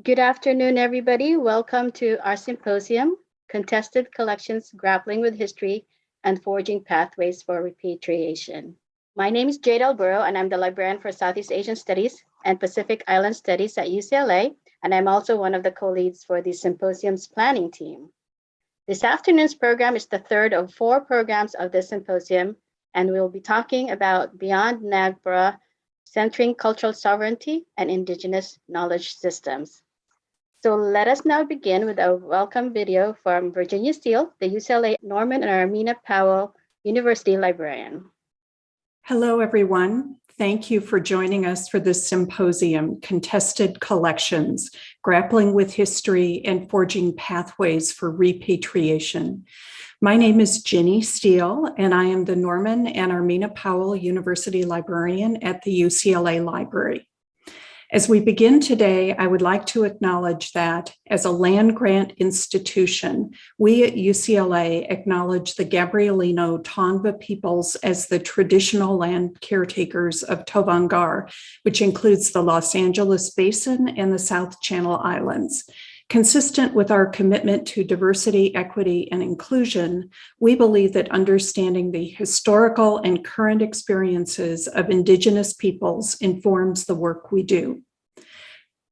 Good afternoon, everybody. Welcome to our symposium, Contested Collections Grappling with History and Forging Pathways for Repatriation. My name is Jade Alburo, and I'm the librarian for Southeast Asian Studies and Pacific Island Studies at UCLA, and I'm also one of the co-leads for the symposium's planning team. This afternoon's program is the third of four programs of this symposium, and we'll be talking about Beyond NAGPRA, Centering Cultural Sovereignty and Indigenous Knowledge Systems. So let us now begin with a welcome video from Virginia Steele, the UCLA Norman and Armina Powell University Librarian. Hello, everyone. Thank you for joining us for this symposium, Contested Collections, Grappling with History and Forging Pathways for Repatriation. My name is Ginny Steele, and I am the Norman and Armina Powell University Librarian at the UCLA Library. As we begin today, I would like to acknowledge that as a land grant institution, we at UCLA acknowledge the Gabrielino Tongva peoples as the traditional land caretakers of Tovangar, which includes the Los Angeles Basin and the South Channel Islands. Consistent with our commitment to diversity, equity, and inclusion, we believe that understanding the historical and current experiences of Indigenous peoples informs the work we do.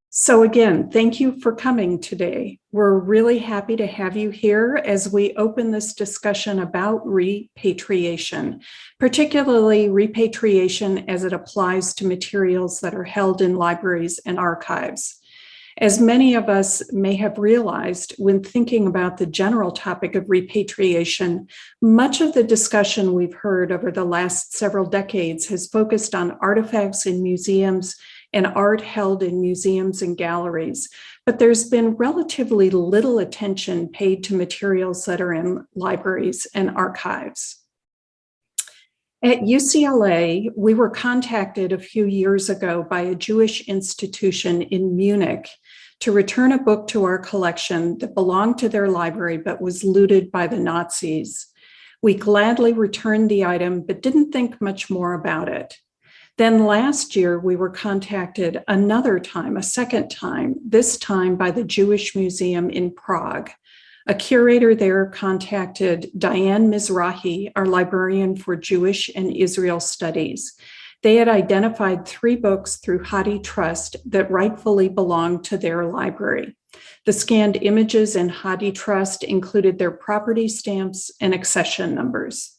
So again, thank you for coming today. We're really happy to have you here as we open this discussion about repatriation, particularly repatriation as it applies to materials that are held in libraries and archives. As many of us may have realized when thinking about the general topic of repatriation, much of the discussion we've heard over the last several decades has focused on artifacts in museums and art held in museums and galleries, but there's been relatively little attention paid to materials that are in libraries and archives. At UCLA, we were contacted a few years ago by a Jewish institution in Munich to return a book to our collection that belonged to their library but was looted by the Nazis. We gladly returned the item but didn't think much more about it. Then last year, we were contacted another time, a second time, this time by the Jewish Museum in Prague. A curator there contacted Diane Mizrahi, our librarian for Jewish and Israel Studies. They had identified three books through Hadi HathiTrust that rightfully belonged to their library. The scanned images in Hadi HathiTrust included their property stamps and accession numbers.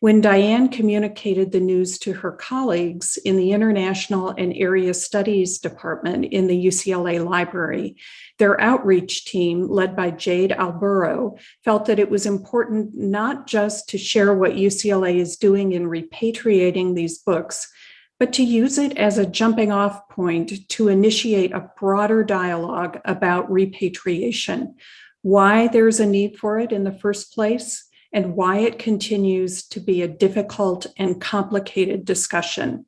When Diane communicated the news to her colleagues in the International and Area Studies Department in the UCLA Library, their outreach team, led by Jade Alburo, felt that it was important not just to share what UCLA is doing in repatriating these books, but to use it as a jumping off point to initiate a broader dialogue about repatriation, why there's a need for it in the first place, and why it continues to be a difficult and complicated discussion.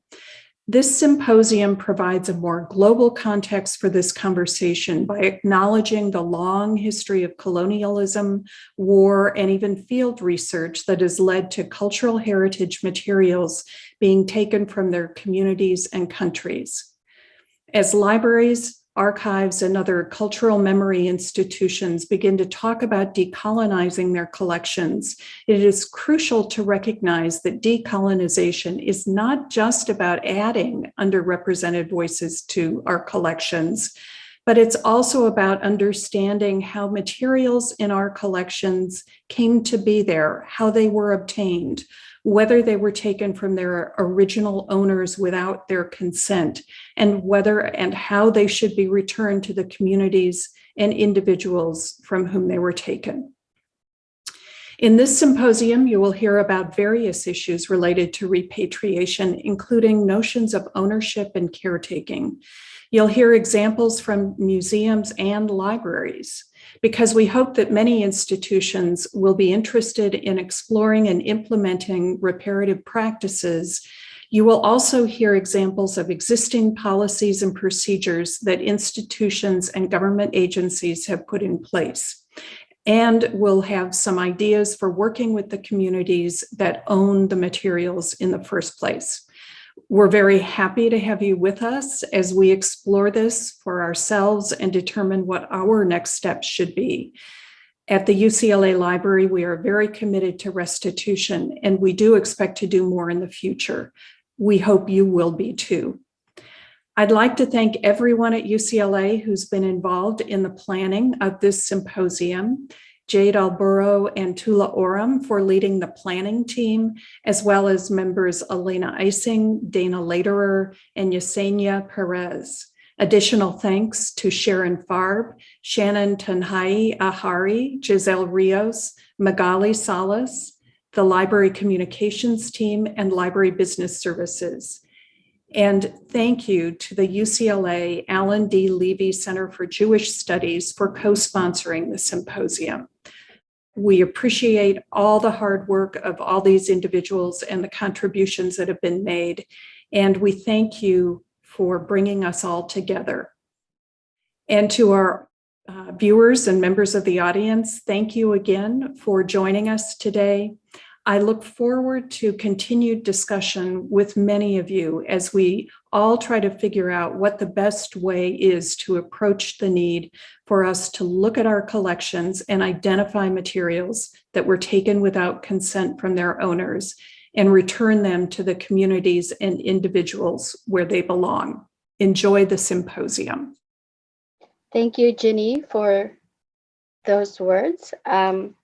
This symposium provides a more global context for this conversation by acknowledging the long history of colonialism, war, and even field research that has led to cultural heritage materials being taken from their communities and countries. As libraries, archives and other cultural memory institutions begin to talk about decolonizing their collections, it is crucial to recognize that decolonization is not just about adding underrepresented voices to our collections, but it's also about understanding how materials in our collections came to be there, how they were obtained, whether they were taken from their original owners without their consent, and whether and how they should be returned to the communities and individuals from whom they were taken. In this symposium, you will hear about various issues related to repatriation, including notions of ownership and caretaking. You'll hear examples from museums and libraries because we hope that many institutions will be interested in exploring and implementing reparative practices. You will also hear examples of existing policies and procedures that institutions and government agencies have put in place. And we'll have some ideas for working with the communities that own the materials in the first place. We're very happy to have you with us as we explore this for ourselves and determine what our next steps should be. At the UCLA Library, we are very committed to restitution, and we do expect to do more in the future. We hope you will be too. I'd like to thank everyone at UCLA who's been involved in the planning of this symposium. Jade Alburo and Tula Oram for leading the planning team, as well as members Elena Ising, Dana Laterer, and Yesenia Perez. Additional thanks to Sharon Farb, Shannon Tanhai Ahari, Giselle Rios, Magali Salas, the Library Communications Team, and Library Business Services. And thank you to the UCLA Alan D. Leve Center for Jewish Studies for co-sponsoring the symposium. We appreciate all the hard work of all these individuals and the contributions that have been made. And we thank you for bringing us all together. And to our uh, viewers and members of the audience, thank you again for joining us today. I look forward to continued discussion with many of you as we all try to figure out what the best way is to approach the need for us to look at our collections and identify materials that were taken without consent from their owners and return them to the communities and individuals where they belong. Enjoy the symposium. Thank you, Ginny, for those words. Um,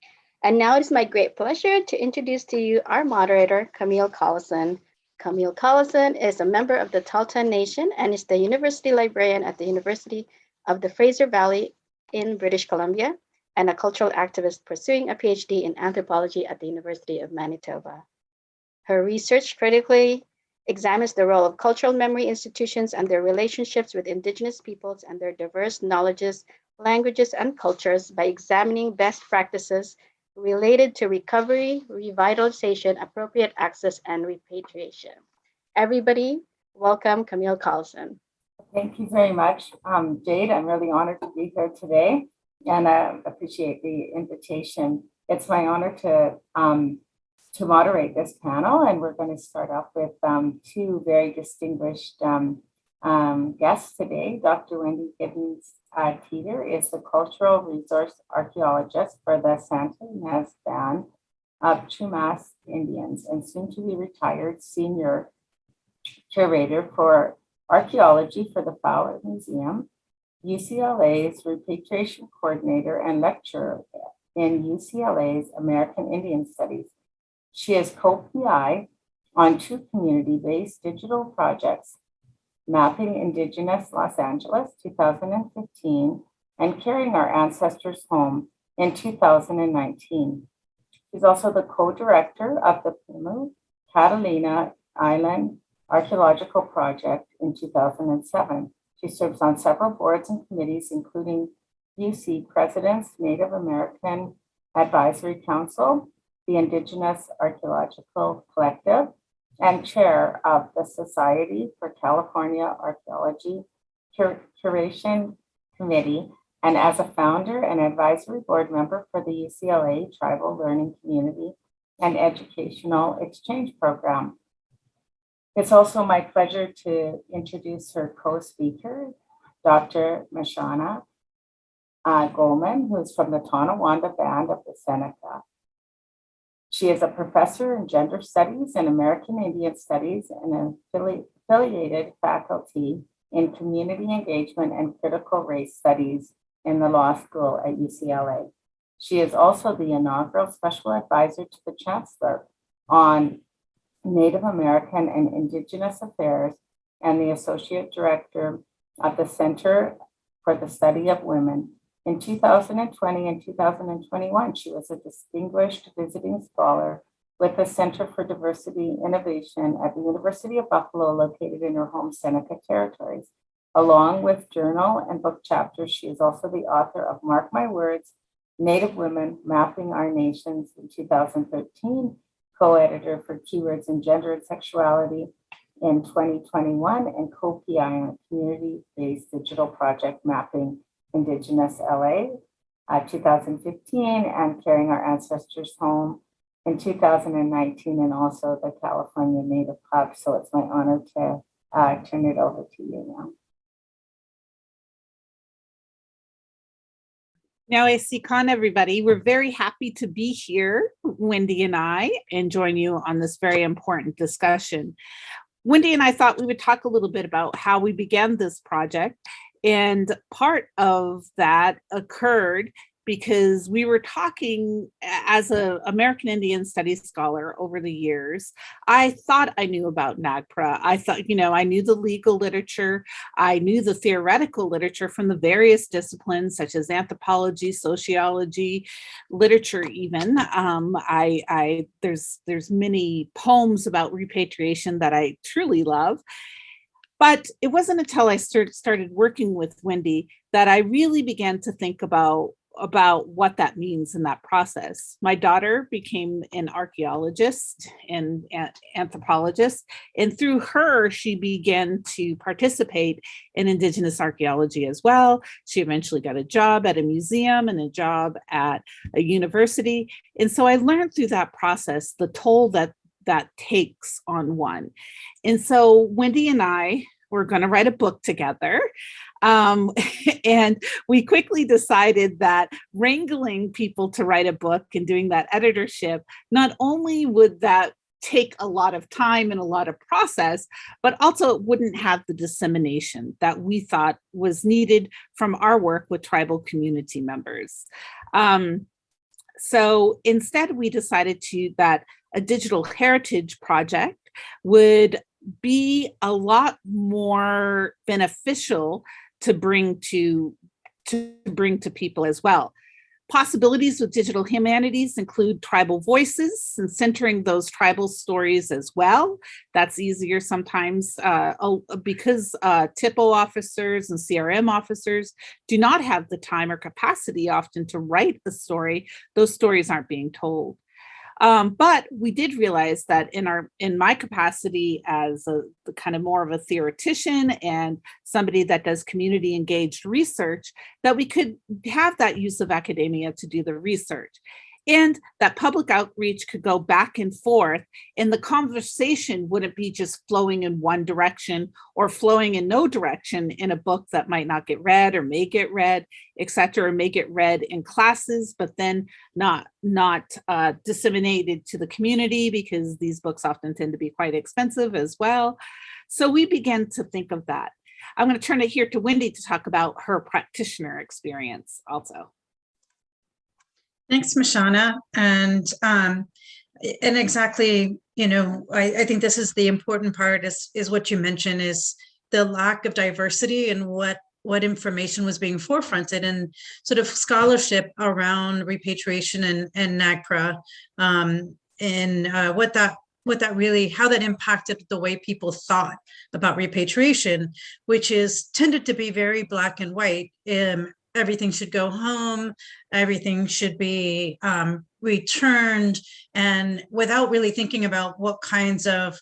and now it is my great pleasure to introduce to you our moderator, Camille Callison. Camille Callison is a member of the Tahltan Nation and is the university librarian at the University of the Fraser Valley in British Columbia and a cultural activist pursuing a PhD in anthropology at the University of Manitoba. Her research critically examines the role of cultural memory institutions and their relationships with Indigenous peoples and their diverse knowledges, languages, and cultures by examining best practices related to recovery, revitalization, appropriate access, and repatriation. Everybody, welcome Camille Callison. Thank you very much, um, Jade. I'm really honored to be here today and I appreciate the invitation. It's my honor to um, to moderate this panel and we're going to start off with um, two very distinguished um, um, guests today. Dr. Wendy Giddens uh, Teeter is the cultural resource archaeologist for the Santa Ynez Band of Chumash Indians and soon to be retired senior curator for archaeology for the Fowler Museum, UCLA's repatriation coordinator and lecturer in UCLA's American Indian Studies. She is co-PI on two community-based digital projects Mapping Indigenous Los Angeles 2015 and Carrying Our Ancestors Home in 2019. She's also the co-director of the Pimu Catalina Island Archaeological Project in 2007. She serves on several boards and committees, including UC President's Native American Advisory Council, the Indigenous Archaeological Collective, and chair of the Society for California Archaeology Cur Curation Committee, and as a founder and advisory board member for the UCLA Tribal Learning Community and Educational Exchange Program. It's also my pleasure to introduce her co-speaker, Dr. Mishuana uh, Goeman, who is from the Tonawanda Band of the Seneca. She is a professor in gender studies and American Indian studies and an affili affiliated faculty in community engagement and critical race studies in the law school at UCLA. She is also the inaugural special advisor to the chancellor on Native American and Indigenous Affairs and the associate director of the Center for the Study of Women in 2020 and 2021, she was a distinguished visiting scholar with the Center for Diversity Innovation at the University of Buffalo, located in her home Seneca Territories. Along with journal and book chapters, she is also the author of Mark My Words, Native Women Mapping Our Nations in 2013, co-editor for Keywords in Gender and Sexuality in 2021, and co-PI on a community-based digital project mapping Indigenous LA uh, 2015 and Carrying Our Ancestors Home in 2019 and also the California Native Hub. So it's my honor to uh, turn it over to you now. Now, I see Con, everybody, we're very happy to be here, Wendy and I, and join you on this very important discussion. Wendy and I thought we would talk a little bit about how we began this project. And part of that occurred because we were talking as an American Indian Studies scholar over the years. I thought I knew about NAGPRA. I thought, you know, I knew the legal literature. I knew the theoretical literature from the various disciplines such as anthropology, sociology, literature even. Um, I, I, there's, there's many poems about repatriation that I truly love. But it wasn't until I start, started working with Wendy that I really began to think about about what that means in that process. My daughter became an archaeologist and anthropologist, and through her, she began to participate in Indigenous archaeology as well. She eventually got a job at a museum and a job at a university. And so I learned through that process the toll that that takes on one. And so Wendy and I were going to write a book together. Um, and we quickly decided that wrangling people to write a book and doing that editorship, not only would that take a lot of time and a lot of process, but also it wouldn't have the dissemination that we thought was needed from our work with tribal community members. Um, so instead we decided to that a digital heritage project would be a lot more beneficial to bring to to bring to people as well. Possibilities with digital humanities include tribal voices and centering those tribal stories as well. That's easier sometimes uh, because uh, THPO officers and CRM officers do not have the time or capacity often to write the story. Those stories aren't being told. Um, but we did realize that in our in my capacity as a kind of more of a theoretician and somebody that does community engaged research, that we could have that use of academia to do the research and that public outreach could go back and forth and the conversation wouldn't be just flowing in one direction or flowing in no direction in a book that might not get read or may get read etc or may get read in classes but then not not uh, disseminated to the community because these books often tend to be quite expensive as well. So we began to think of that. I'm going to turn it here to wendy to talk about her practitioner experience also Thanks, Mishuana. And um, and exactly, you know, I, I think this is the important part is is what you mentioned is the lack of diversity and what what information was being forefronted and sort of scholarship around repatriation and, and NAGPRA um, and uh, what that what that really how that impacted the way people thought about repatriation which is tended to be very black and white um, everything should go home, everything should be um, returned, and without really thinking about what kinds of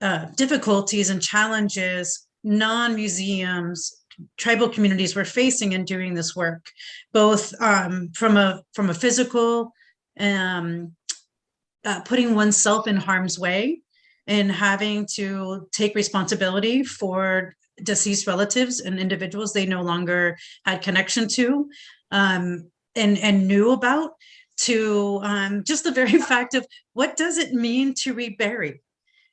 uh, difficulties and challenges non-museums, tribal communities were facing in doing this work, both um, from a from a physical, um, uh, putting oneself in harm's way, and having to take responsibility for deceased relatives and individuals they no longer had connection to um, and, and knew about to um, just the very fact of what does it mean to rebury?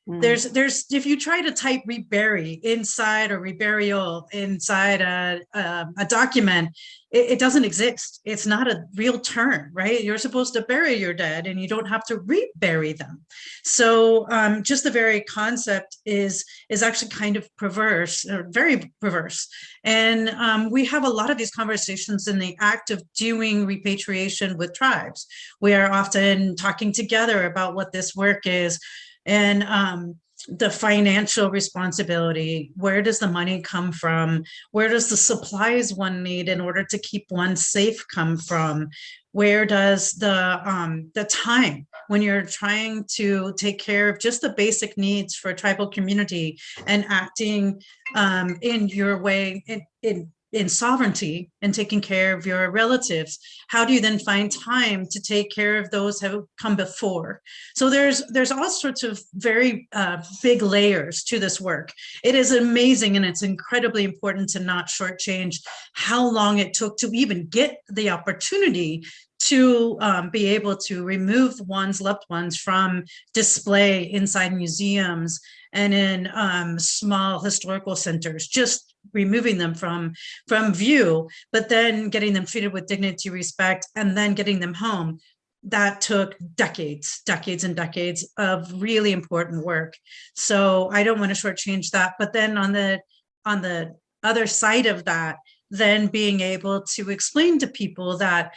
Mm. There's, there's, if you try to type rebury inside or reburial inside a, a, a document, it, it, doesn't exist. It's not a real term, right? You're supposed to bury your dead and you don't have to rebury them. So um, just the very concept is, is actually kind of perverse, or very perverse. And um, we have a lot of these conversations in the act of doing repatriation with tribes. We are often talking together about what this work is, and um, the financial responsibility where does the money come from? Where does the supplies one need in order to keep one safe come from? Where does the um, the time when you're trying to take care of just the basic needs for a tribal community and acting um, in your way in, in in sovereignty and taking care of your relatives, how do you then find time to take care of those who have come before? So there's there's all sorts of very uh, big layers to this work. It is amazing and it's incredibly important to not shortchange how long it took to even get the opportunity to um, be able to remove one's loved ones from display inside museums and in um, small historical centers, just removing them from, from view, but then getting them treated with dignity, respect, and then getting them home. That took decades, decades and decades of really important work. So I don't want to shortchange that. But then on the on the other side of that, then being able to explain to people that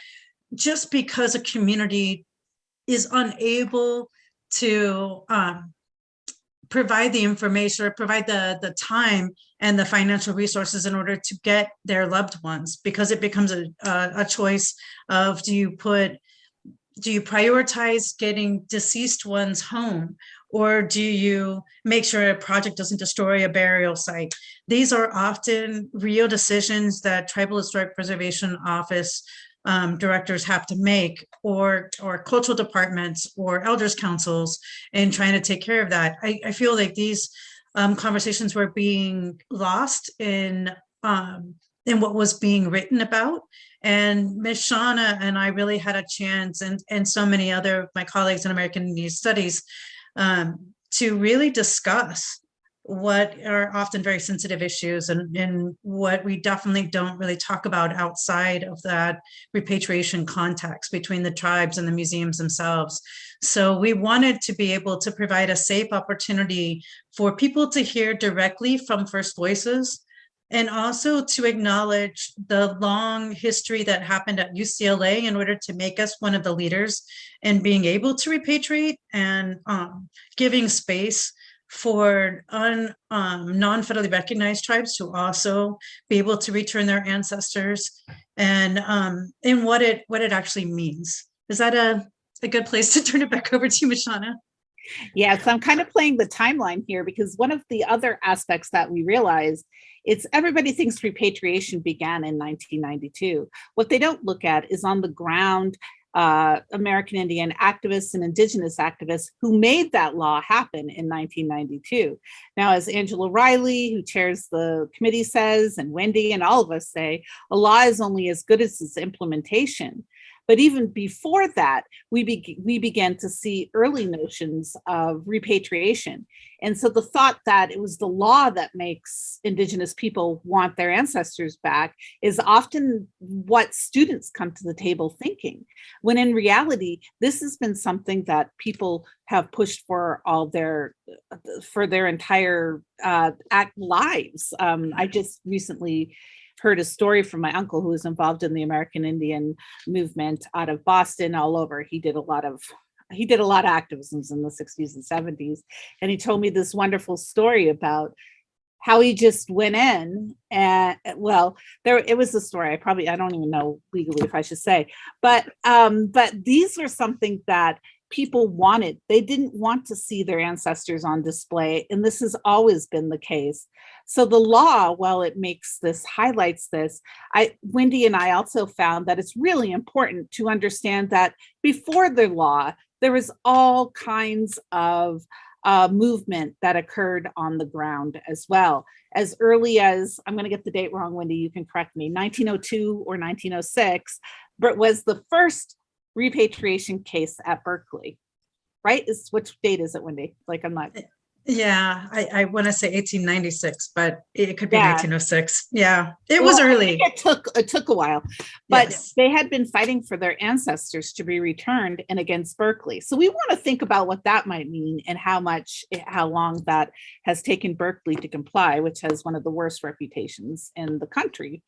just because a community is unable to um, provide the information or provide the, the time and the financial resources in order to get their loved ones, because it becomes a, a, a choice of do you put, do you prioritize getting deceased ones home or do you make sure a project doesn't destroy a burial site? These are often real decisions that Tribal Historic Preservation Office um, directors have to make or or cultural departments or elders councils in trying to take care of that. I, I feel like these um, conversations were being lost in um, in what was being written about. And Mishuana and I really had a chance and, and so many other of my colleagues in American Indian Studies um, to really discuss what are often very sensitive issues and, and what we definitely don't really talk about outside of that repatriation context between the tribes and the museums themselves. So we wanted to be able to provide a safe opportunity for people to hear directly from First Voices and also to acknowledge the long history that happened at UCLA in order to make us one of the leaders in being able to repatriate and um, giving space for un, um, non-federally recognized tribes to also be able to return their ancestors and um, and what it what it actually means. Is that a, a good place to turn it back over to you, Mishuana? Yeah, so I'm kind of playing the timeline here because one of the other aspects that we realize it's everybody thinks repatriation began in 1992. What they don't look at is on the ground uh, American Indian activists and indigenous activists who made that law happen in 1992. Now, as Angela Riley, who chairs the committee says, and Wendy and all of us say, a law is only as good as its implementation. But even before that, we, be we began to see early notions of repatriation. And so the thought that it was the law that makes indigenous people want their ancestors back is often what students come to the table thinking, when in reality, this has been something that people have pushed for all their, for their entire uh, lives. Um, I just recently heard a story from my uncle who was involved in the American Indian movement out of Boston all over. He did a lot of he did a lot of activisms in the 60s and 70s. And he told me this wonderful story about how he just went in and well there it was a story i probably i don't even know legally if i should say but um but these are something that people wanted. They didn't want to see their ancestors on display, and this has always been the case. So the law, while it makes this, highlights this, I, Wendy and I also found that it's really important to understand that before the law, there was all kinds of uh, movement that occurred on the ground as well. As early as, I'm gonna get the date wrong, Wendy, you can correct me, 1902 or 1906, but was the first repatriation case at Berkeley, right? Is which date is it, Wendy? Like I'm not. Yeah, I, I want to say 1896, but it could be Yeah. 1906. Yeah, it was Well, I early. It took it took a while, but Yes. they had been fighting for their ancestors to be returned and against Berkeley. So we want to think about what that might mean and how much eh, how long that has taken Berkeley to comply, which has one of the worst reputations in the country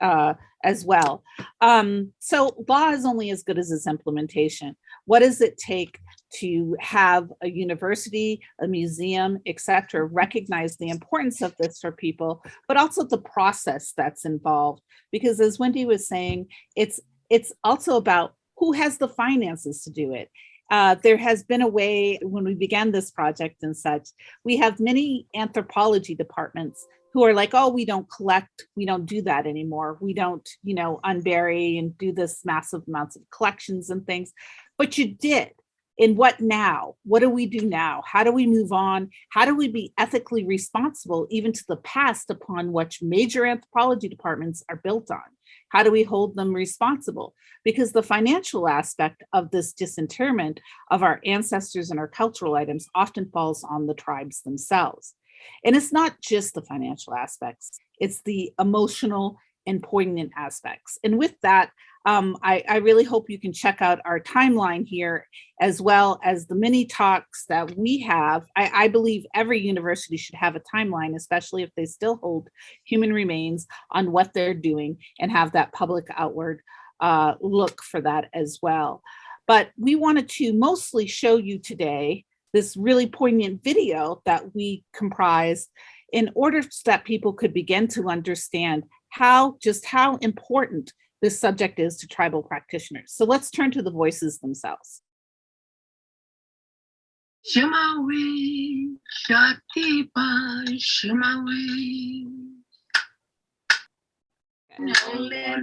uh, as well. Um, so law is only as good as its implementation. What does it take to have a university, a museum, etc., recognize the importance of this for people, but also the process that's involved? Because as Wendy was saying, it's it's also about who has the finances to do it. uh, there has been a way when we began this project and such, we have many anthropology departments who are like, oh, we don't collect, we don't do that anymore. We don't, you know, unbury and do this massive amounts of collections and things. But you did. In what now? What do we do now? How do we move on? How do we be ethically responsible even to the past upon which major anthropology departments are built on? How do we hold them responsible? Because the financial aspect of this disinterment of our ancestors and our cultural items often falls on the tribes themselves. And it's not just the financial aspects, it's the emotional and poignant aspects. And with that, um, I, I really hope you can check out our timeline here, as well as the many talks that we have. I, I believe every university should have a timeline, especially if they still hold human remains on what they're doing and have that public outward uh, look for that as well. But we wanted to mostly show you today this really poignant video that we comprised in order that people could begin to understand how just how important this subject is to tribal practitioners. So let's turn to the voices themselves. Shumawe, Shatipa, Shumawe. Nolene,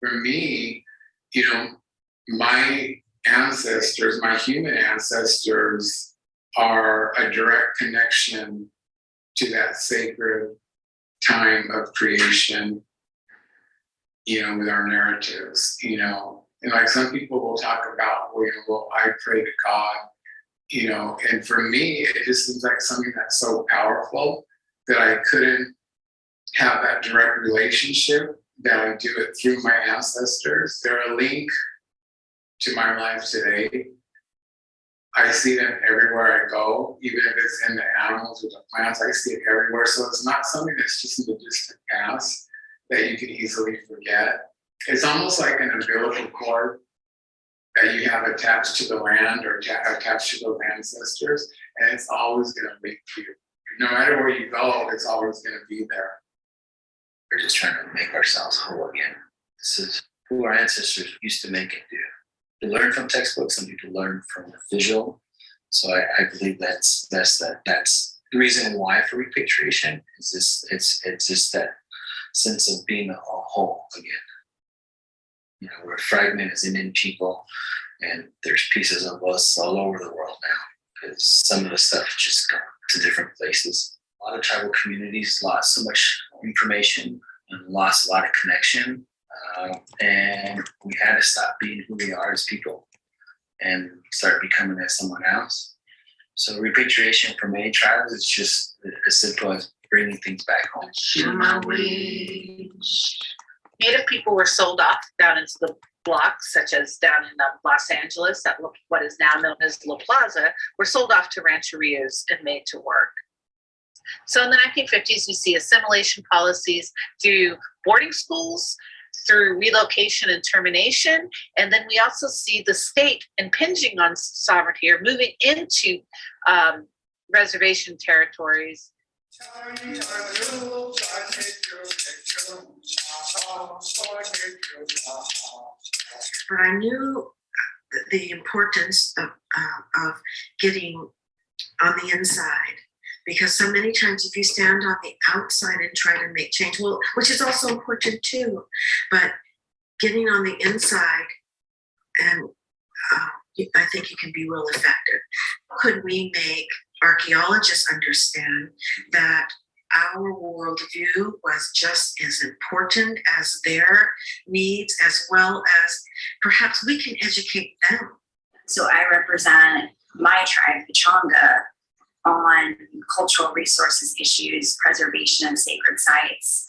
for me, you know, my ancestors, my human ancestors are a direct connection to that sacred time of creation, you know, with our narratives, you know, and like some people will talk about, well, you know, well, I pray to God, you know, and for me, it just seems like something that's so powerful that I couldn't have that direct relationship that I do it through my ancestors. They're a link to my life today. I see them everywhere I go, even if it's in the animals or the plants, I see it everywhere. So it's not something that's just in the distant past that you can easily forget. It's almost like an umbilical cord that you have attached to the land or attached to those ancestors, and it's always link to you. No matter where you go, it's always gonna be there. We're just trying to make ourselves whole again. This is who our ancestors used to make it do. To learn from textbooks and to learn from the visual. So I, I believe that's that's that that's the reason why for repatriation is this it's it's just that sense of being a whole again. You know, we're fragmented as Indian people, and there's pieces of us all over the world now because some of the stuff just gone to different places. A lot of tribal communities lost so much information and lost a lot of connection. Uh, and we had to stop being who we are as people and start becoming as someone else. So repatriation for many tribes is just as simple as bringing things back home. Native people were sold off down into the blocks, such as down in um, Los Angeles, at what is now known as La Plaza, were sold off to rancherias and made to work. So in the 1950s, we see assimilation policies through boarding schools, through relocation and termination, and then we also see the state impinging on sovereignty or moving into um, reservation territories But I knew the importance of, uh, of getting on the inside. Because so many times if you stand on the outside and try to make change, well, which is also important too, but getting on the inside and uh, I think you can be real effective. Could we make archaeologists understand that our worldview was just as important as their needs, as well as perhaps we can educate them. So I represent my tribe, Pechanga, on cultural resources issues, preservation of sacred sites.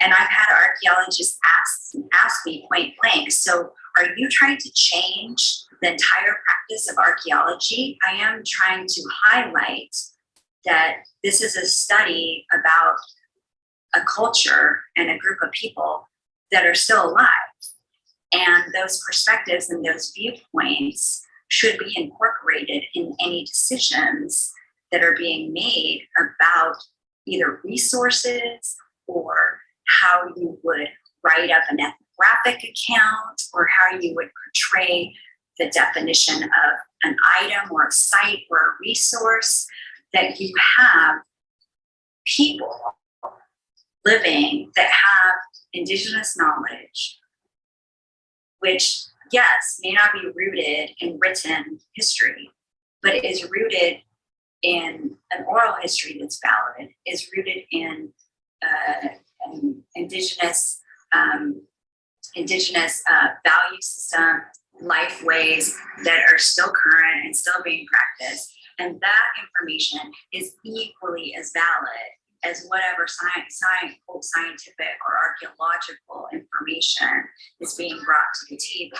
And I've had archaeologists ask, ask me point blank, so are you trying to change the entire practice of archaeology? I am trying to highlight that this is a study about a culture and a group of people that are still alive. And those perspectives and those viewpoints should be incorporated in any decisions that are being made about either resources or how you would write up an ethnographic account or how you would portray the definition of an item or a site or a resource that you have people living that have indigenous knowledge which yes may not be rooted in written history but is rooted in an oral history that's valid is rooted in uh, indigenous um, indigenous uh, value system life ways that are still current and still being practiced and that information is equally as valid as whatever science, science, scientific or archaeological information is being brought to the table.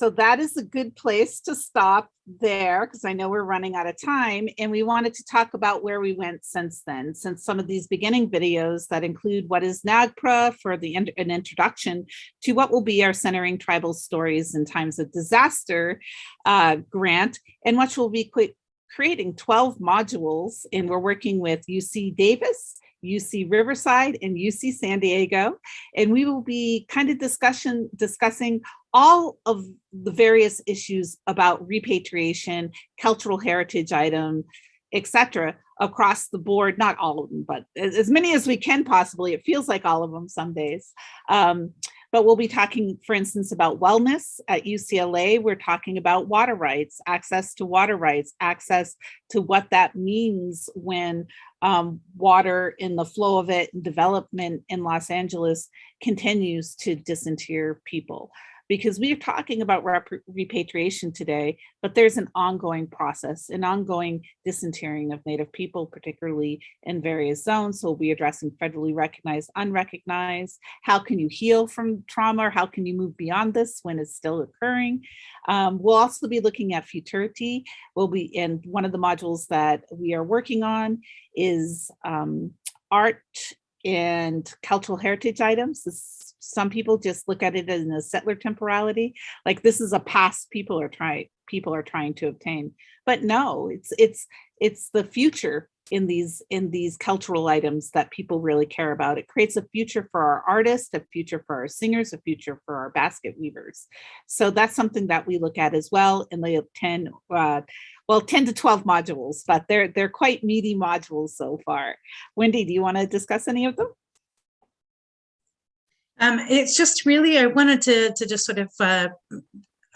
So that is a good place to stop there because I know we're running out of time and we wanted to talk about where we went since then, since some of these beginning videos that include what is NAGPRA for the an introduction to what will be our Centering Tribal Stories in Times of Disaster uh, grant and which will be creating 12 modules and we're working with UC Davis, UC Riverside and UC San Diego. And we will be kind of discussion discussing all of the various issues about repatriation, cultural heritage item, etc. across the board, not all of them, but as, many as we can possibly. It feels like all of them some days. Um, but we'll be talking, for instance, about wellness at UCLA. We're talking about water rights, access to water rights, access to what that means when um, water in the flow of it and development in Los Angeles continues to disinter people because we are talking about repatriation today, but there's an ongoing process, an ongoing disinterring of Native people, particularly in various zones. So we'll be addressing federally recognized, unrecognized. How can you heal from trauma? Or how can you move beyond this when it's still occurring? Um, we'll also be looking at futurity. We'll be in one of the modules that we are working on is um, art and cultural heritage items. This some people just look at it as a settler temporality, like this is a past people are trying people are trying to obtain. But no, it's it's it's the future in these in these cultural items that people really care about. It creates a future for our artists, a future for our singers, a future for our basket weavers. So that's something that we look at as well in the 10 uh, well 10 to 12 modules, but they're they're quite meaty modules so far. Wendy, do you want to discuss any of them? Um, it's just really, I wanted to, to just sort of uh,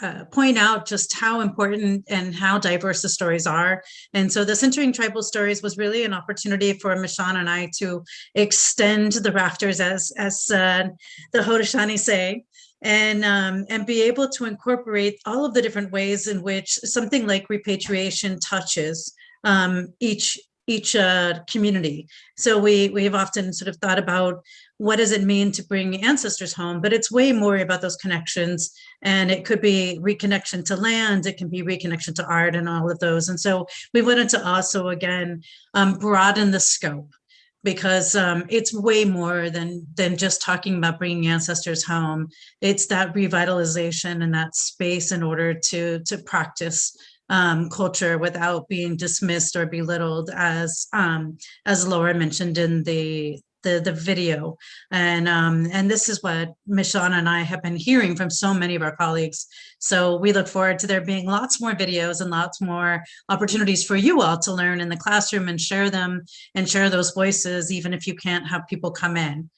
uh, point out just how important and how diverse the stories are. And so the Centering Tribal Stories was really an opportunity for Mishuana and I to extend the rafters, as, as uh, the Haudenosaunee say, and, um, and be able to incorporate all of the different ways in which something like repatriation touches um, each each uh, community. So we we have often sort of thought about what does it mean to bring ancestors home, but it's way more about those connections. And it could be reconnection to land, it can be reconnection to art and all of those. And so we wanted to also, again, um, broaden the scope because um, it's way more than than just talking about bringing ancestors home. It's that revitalization and that space in order to to practice um, culture without being dismissed or belittled as um, as Laura mentioned in the the, the video. And, um, and this is what Mishuana and I have been hearing from so many of our colleagues. So we look forward to there being lots more videos and lots more opportunities for you all to learn in the classroom and share them and share those voices, even if you can't have people come in.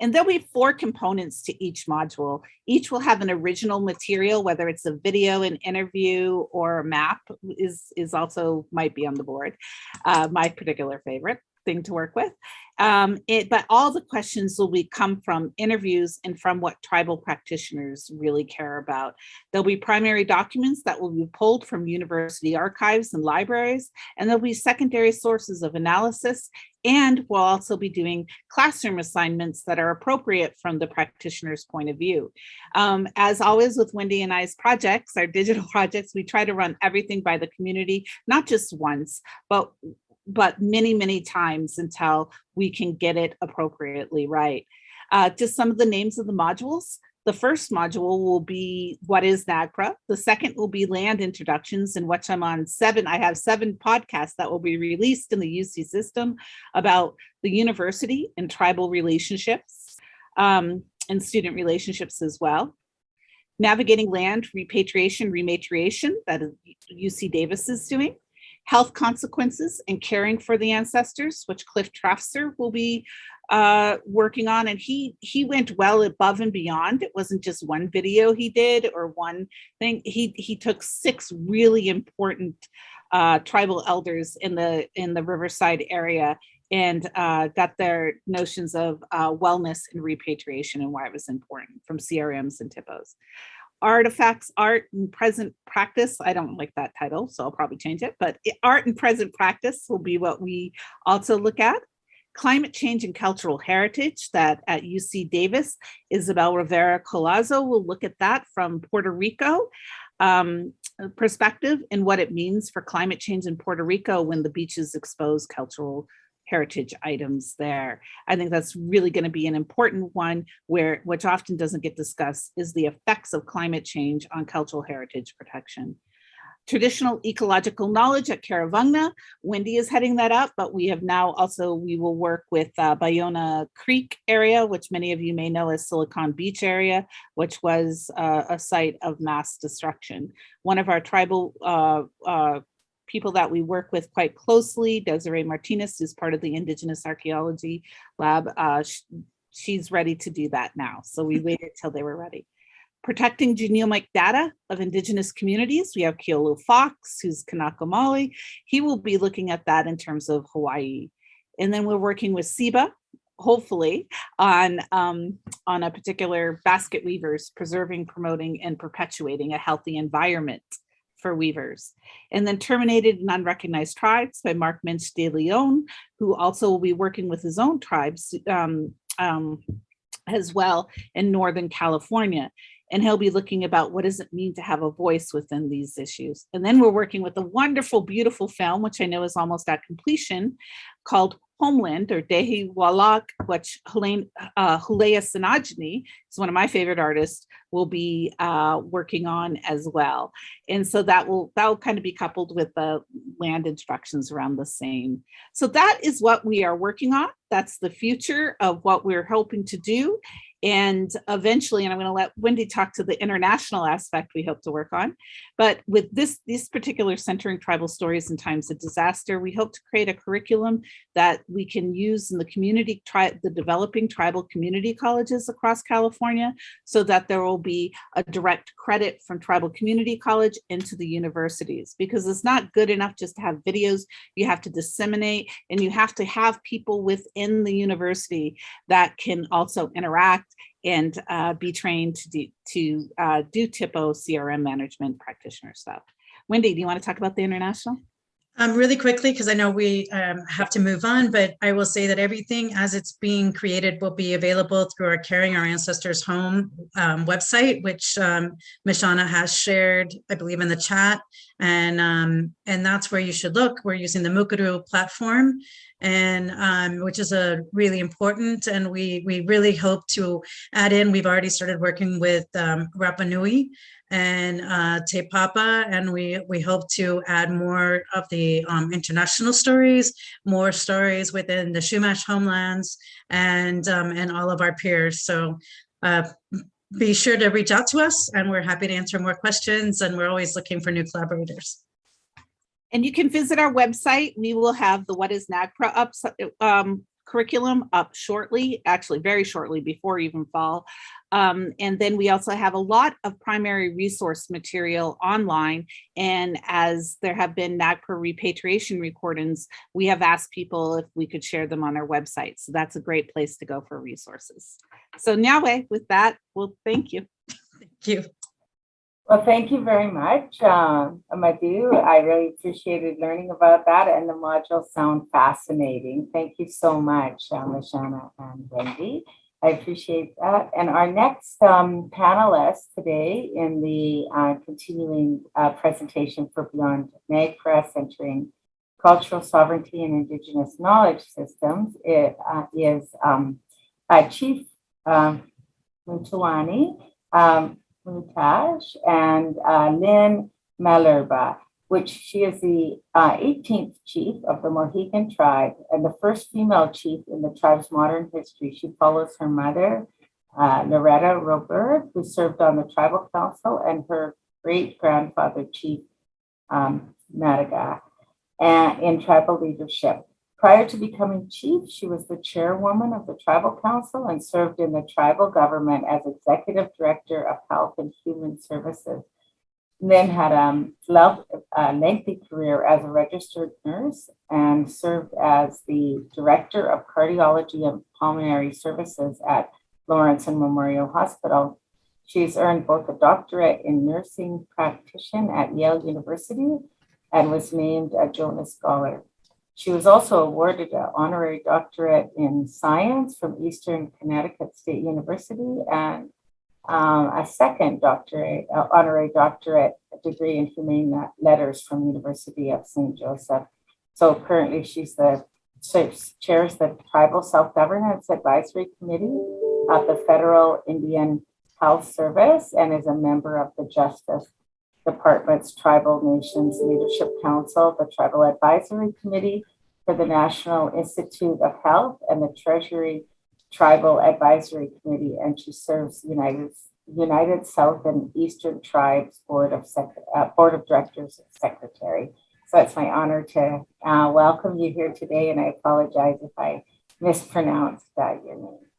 And there'll be four components to each module. Each will have an original material, whether it's a video, an interview, or a map is, is also might be on the board, uh, my particular favorite thing to work with. Um, it, but all the questions will be come from interviews and from what tribal practitioners really care about. There'll be primary documents that will be pulled from university archives and libraries, and there'll be secondary sources of analysis And we'll also be doing classroom assignments that are appropriate from the practitioner's point of view. Um, as always with Wendy and I's projects, our digital projects, we try to run everything by the community, not just once, but but many, many times until we can get it appropriately right. Uh, just some of the names of the modules. The first module will be what is NAGPRA. The second will be land introductions in which I'm on seven. I have seven podcasts that will be released in the UC system about the university and tribal relationships um, and student relationships as well. Navigating land repatriation, rematriation that UC Davis is doing health consequences and caring for the ancestors, which Cliff Trafzer will be uh, working on. And he he went well above and beyond. It wasn't just one video he did or one thing. He he took six really important uh, tribal elders in the in the Riverside area and uh, got their notions of uh, wellness and repatriation and why it was important from CRMs and THPOs artifacts, art and present practice. I don't like that title, so I'll probably change it, but art and present practice will be what we also look at. Climate change and cultural heritage that at UC Davis, Isabel Rivera Collazo will look at that from Puerto Rico um, perspective and what it means for climate change in Puerto Rico when the beaches expose cultural heritage items there. I think that's really going to be an important one where which often doesn't get discussed is the effects of climate change on cultural heritage protection. Traditional ecological knowledge at Kuruvungna, Wendy is heading that up, but we have now also, we will work with uh, Ballona Creek area, which many of you may know as Silicon Beach area, which was uh, a site of mass destruction. One of our tribal uh, uh people that we work with quite closely. Desiree Martinez, who's part of the Indigenous Archaeology Lab, uh, she's ready to do that now. So we waited till they were ready. Protecting genomic data of Indigenous communities. We have Keolu Fox, who's Kanaka Maoli. He will be looking at that in terms of Hawaii. And then we're working with CIBA, hopefully on um, on a particular basket weavers preserving promoting and perpetuating a healthy environment for weavers. And then Terminated and Unrecognized Tribes by Mark Minch de Leon, who also will be working with his own tribes um, um, as well in Northern California. And he'll be looking about what does it mean to have a voice within these issues. And then we're working with a wonderful, beautiful film, which I know is almost at completion, called Homeland or Dehi Walak, which Helene, uh, Hulea is one of my favorite artists, will be uh, working on as well. And so that will that will kind of be coupled with the land instructions around the same. So that is what we are working on. That's the future of what we're hoping to do. And eventually, and I'm going to let Wendy talk to the international aspect we hope to work on. But with this, this particular centering tribal stories in times of disaster, we hope to create a curriculum that we can use in the community, the developing tribal community colleges across California, so that there will be a direct credit from tribal community college into the universities, because it's not good enough just to have videos, you have to disseminate and you have to have people within the university that can also interact and uh, be trained to do, to uh, do THPO CRM management practitioner stuff. Wendy, do you want to talk about the international? Um, really quickly, because I know we um, have to move on, but I will say that everything as it's being created will be available through our Caring Our Ancestors Home um, website, which um, Mishuana has shared, I believe, in the chat. And, um, and that's where you should look. We're using the Mukurtu platform, and um, which is a really important. And we, we really hope to add in, we've already started working with um, Rapa Nui, and uh, Te Papa, and we we hope to add more of the um, international stories, more stories within the Chumash homelands, and um, and all of our peers. So uh, be sure to reach out to us, and we're happy to answer more questions. And we're always looking for new collaborators. And you can visit our website. We will have the What is NAGPRA up um, curriculum up shortly, actually very shortly before even fall. Um, and then we also have a lot of primary resource material online. And as there have been NAGPRA repatriation recordings, we have asked people if we could share them on our website. So that's a great place to go for resources. So Nyawe, with that, well, thank you. Thank you. Well, thank you very much, um, Amadou. I really appreciated learning about that and the modules sound fascinating. Thank you so much, uh, Mishuana and Wendy. I appreciate that. And our next um, panelist today in the uh, continuing uh, presentation for Beyond NAGPRA centering cultural sovereignty and indigenous knowledge systems it, uh, is um, uh, Chief Mutawani. Um, Mutaj and uh, Lynn Malerba, which she is the uh, 18th chief of the Mohegan tribe and the first female chief in the tribe's modern history. She follows her mother, uh, Loretta Roberge, who served on the tribal council, and her great grandfather, Chief um, Matagha, and in tribal leadership. Prior to becoming chief, she was the chairwoman of the tribal council and served in the tribal government as executive director of health and human services. Then had um, a lengthy career as a registered nurse and served as the director of cardiology and pulmonary services at Lawrence and Memorial Hospital. She's earned both a doctorate in nursing practitioner at Yale University and was named a Jonas Scholar. She was also awarded an honorary doctorate in science from Eastern Connecticut State University and um, a second doctorate, uh, honorary doctorate degree in humane letters from University of St. Joseph. So currently she's the chairs the Tribal Self-Governance Advisory Committee of the Federal Indian Health Service and is a member of the Justice Department's Tribal Nations Leadership Council, the Tribal Advisory Committee for the National Institute of Health, and the Treasury Tribal Advisory Committee, and she serves United United South and Eastern Tribes Board of Sec uh, Board of Directors Secretary. So it's my honor to uh, welcome you here today, and I apologize if I mispronounced uh, your name.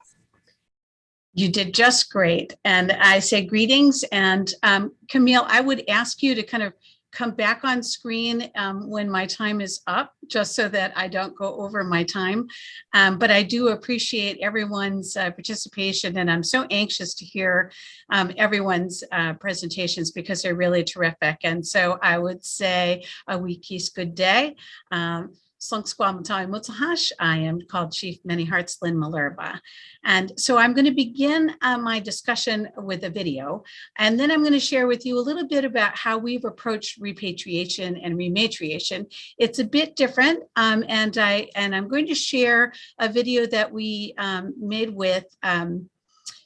You did just great. And I say greetings. And um, Camille, I would ask you to kind of come back on screen um, when my time is up, just so that I don't go over my time. Um, but I do appreciate everyone's uh, participation and I'm so anxious to hear um, everyone's uh, presentations because they're really terrific. And so I would say a wikis good day. Um, I am called Chief Many Hearts Lynn Malerba. And so I'm going to begin uh, my discussion with a video, and then I'm going to share with you a little bit about how we've approached repatriation and rematriation. It's a bit different, um, and, I, and I'm going to share a video that we um, made with, um,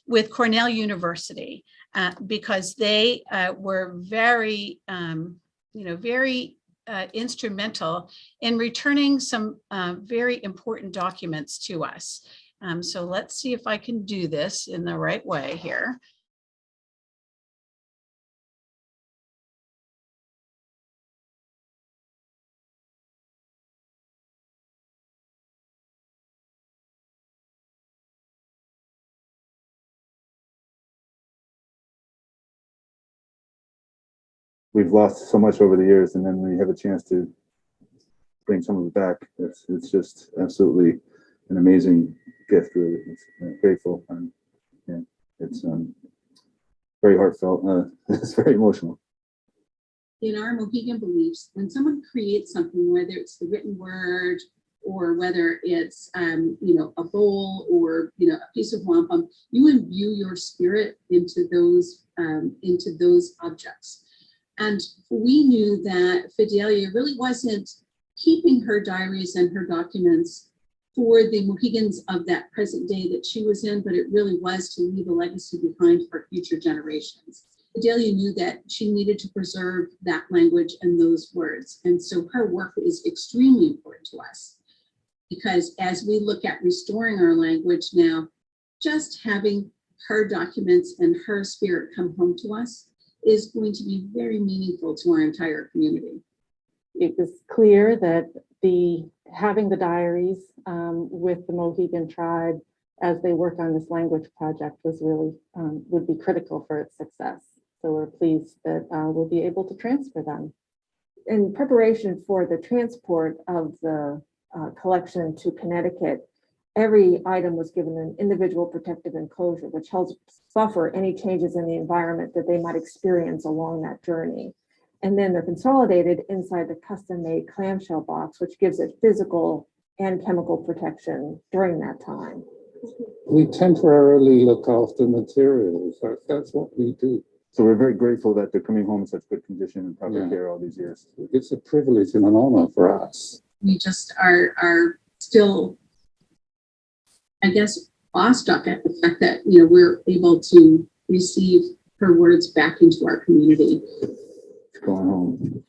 with Cornell University uh, because they uh, were very, um, you know, very uh, instrumental in returning some uh, very important documents to us. Um, so let's see if I can do this in the right way here. We've lost so much over the years and then we have a chance to bring some of it back. It's, it's just absolutely an amazing gift, really. It's uh, grateful and yeah, it's um, very heartfelt. Uh, it's very emotional. In our Mohegan beliefs, when someone creates something, whether it's the written word or whether it's um, you know a bowl or you know a piece of wampum, you imbue your spirit into those um, into those objects. And we knew that Fidelia really wasn't keeping her diaries and her documents for the Mohegans of that present day that she was in, but it really was to leave a legacy behind for future generations. Fidelia knew that she needed to preserve that language and those words. And so her work is extremely important to us because as we look at restoring our language now, just having her documents and her spirit come home to us is going to be very meaningful to our entire community. It was clear that the having the diaries um, with the Mohegan tribe as they work on this language project was really um, would be critical for its success. So we're pleased that uh, we'll be able to transfer them. In preparation for the transport of the uh, collection to Connecticut, every item was given an individual protective enclosure, which helps buffer any changes in the environment that they might experience along that journey. And then they're consolidated inside the custom-made clamshell box, which gives it physical and chemical protection during that time. We temporarily look after materials. That, that's what we do. So we're very grateful that they're coming home in such good condition and proper Yeah. care all these years. It's a privilege and an honor for us. we just are are still i guess awestruck at the fact that you know we're able to receive her words back into our community Going home.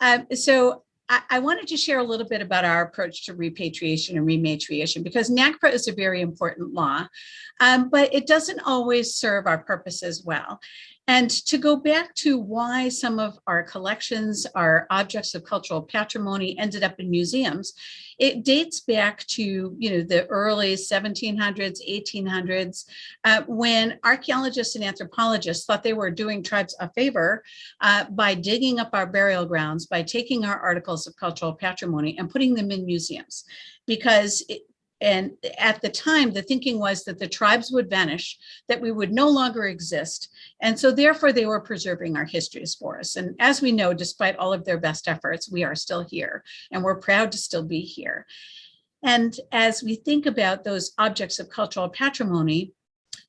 Um, so I, I wanted to share a little bit about our approach to repatriation and rematriation because NAGPRA is a very important law, um, but it doesn't always serve our purposes well. And to go back to why some of our collections, our objects of cultural patrimony ended up in museums, it dates back to you know the early 1700s, 1800s, uh, when archaeologists and anthropologists thought they were doing tribes a favor uh, by digging up our burial grounds, by taking our articles of cultural patrimony and putting them in museums. Because it, and at the time, the thinking was that the tribes would vanish, that we would no longer exist. And so therefore they were preserving our histories for us. And as we know, despite all of their best efforts, we are still here and we're proud to still be here. And as we think about those objects of cultural patrimony,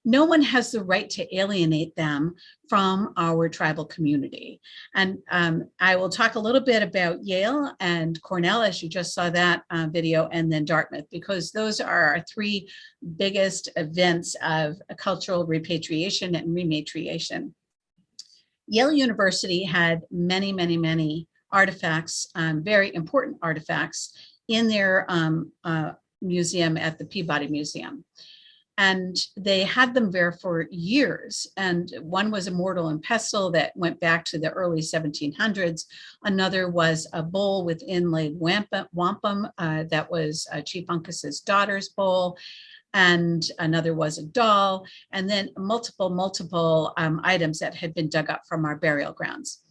no one has the right to alienate them from our tribal community. And um, I will talk a little bit about Yale and Cornell, as you just saw that uh, video, and then Dartmouth, because those are our three biggest events of cultural repatriation and rematriation. Yale University had many, many, many artifacts, um, very important artifacts in their um, uh, museum at the Peabody Museum. And they had them there for years. And one was a mortal and pestle that went back to the early 1700s. Another was a bowl with inlaid wampum, uh, that was uh, Chief Uncas's daughter's bowl. And another was a doll, and then multiple, multiple um, items that had been dug up from our burial grounds.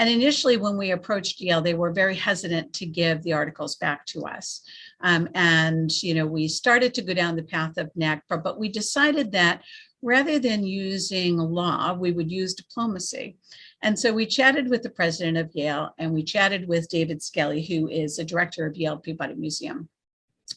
And initially, when we approached Yale, they were very hesitant to give the articles back to us. Um, and, you know, we started to go down the path of NAGPRA, but we decided that rather than using law, we would use diplomacy. And so we chatted with the president of Yale and we chatted with David Skelly, who is a director of Yale Peabody Museum,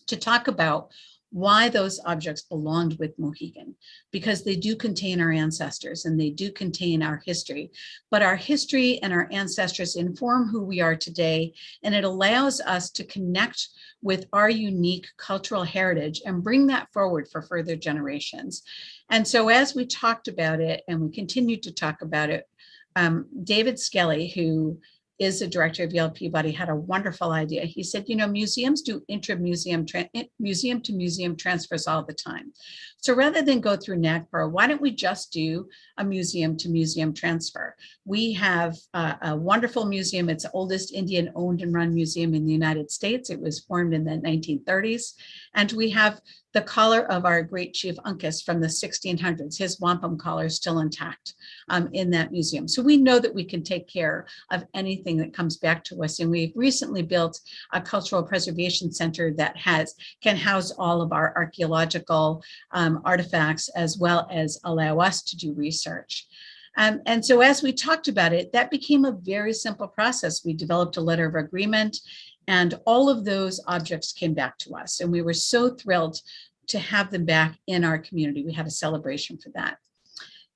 to talk about why those objects belonged with Mohegan, because they do contain our ancestors and they do contain our history. But our history and our ancestors inform who we are today, and it allows us to connect with our unique cultural heritage and bring that forward for further generations. And so as we talked about it and we continued to talk about it, um, David Skelly, who is the director of Yale Peabody, had a wonderful idea. He said, you know, museums do intra-museum, eh, museum to museum transfers all the time. So rather than go through NAGPRA, why don't we just do a museum to museum transfer? We have a, a wonderful museum. It's the oldest Indian owned and run museum in the United States. It was formed in the 1930s. And we have the collar of our great chief Uncas from the 1600s, his wampum collar is still intact um, in that museum. So we know that we can take care of anything that comes back to us. And we've recently built a cultural preservation center that has can house all of our archaeological um, artifacts as well as allow us to do research. Um, and so as we talked about it, that became a very simple process. We developed a letter of agreement and all of those objects came back to us. And we were so thrilled to have them back in our community. We had a celebration for that.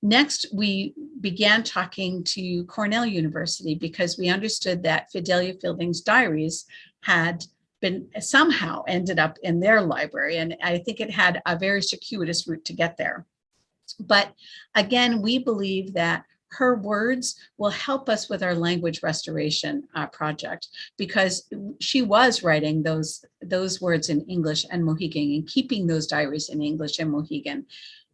Next, we began talking to Cornell University because we understood that Fidelia Fielding's diaries had been somehow ended up in their library. And I think it had a very circuitous route to get there. But again, we believe that her words will help us with our language restoration uh, project because she was writing those those words in English and Mohegan and keeping those diaries in English and Mohegan,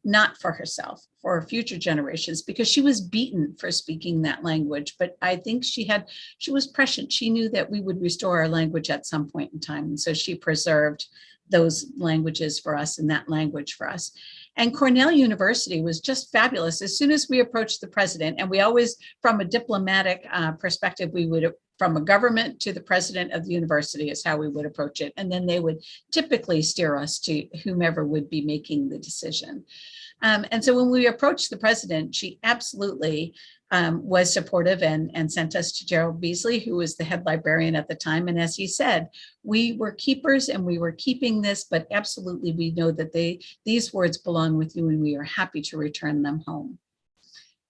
not for herself, for future generations, because she was beaten for speaking that language. But I think she had, she was prescient. She knew that we would restore our language at some point in time. And so she preserved those languages for us and that language for us. And Cornell University was just fabulous. As soon as we approached the president, and we always, from a diplomatic uh, perspective, we would from a government to the president of the university is how we would approach it. And then they would typically steer us to whomever would be making the decision. Um, and so when we approached the president, she absolutely um, was supportive and, and sent us to Gerald Beasley, who was the head librarian at the time. And as he said, we were keepers and we were keeping this, but absolutely we know that they these words belong with you and we are happy to return them home.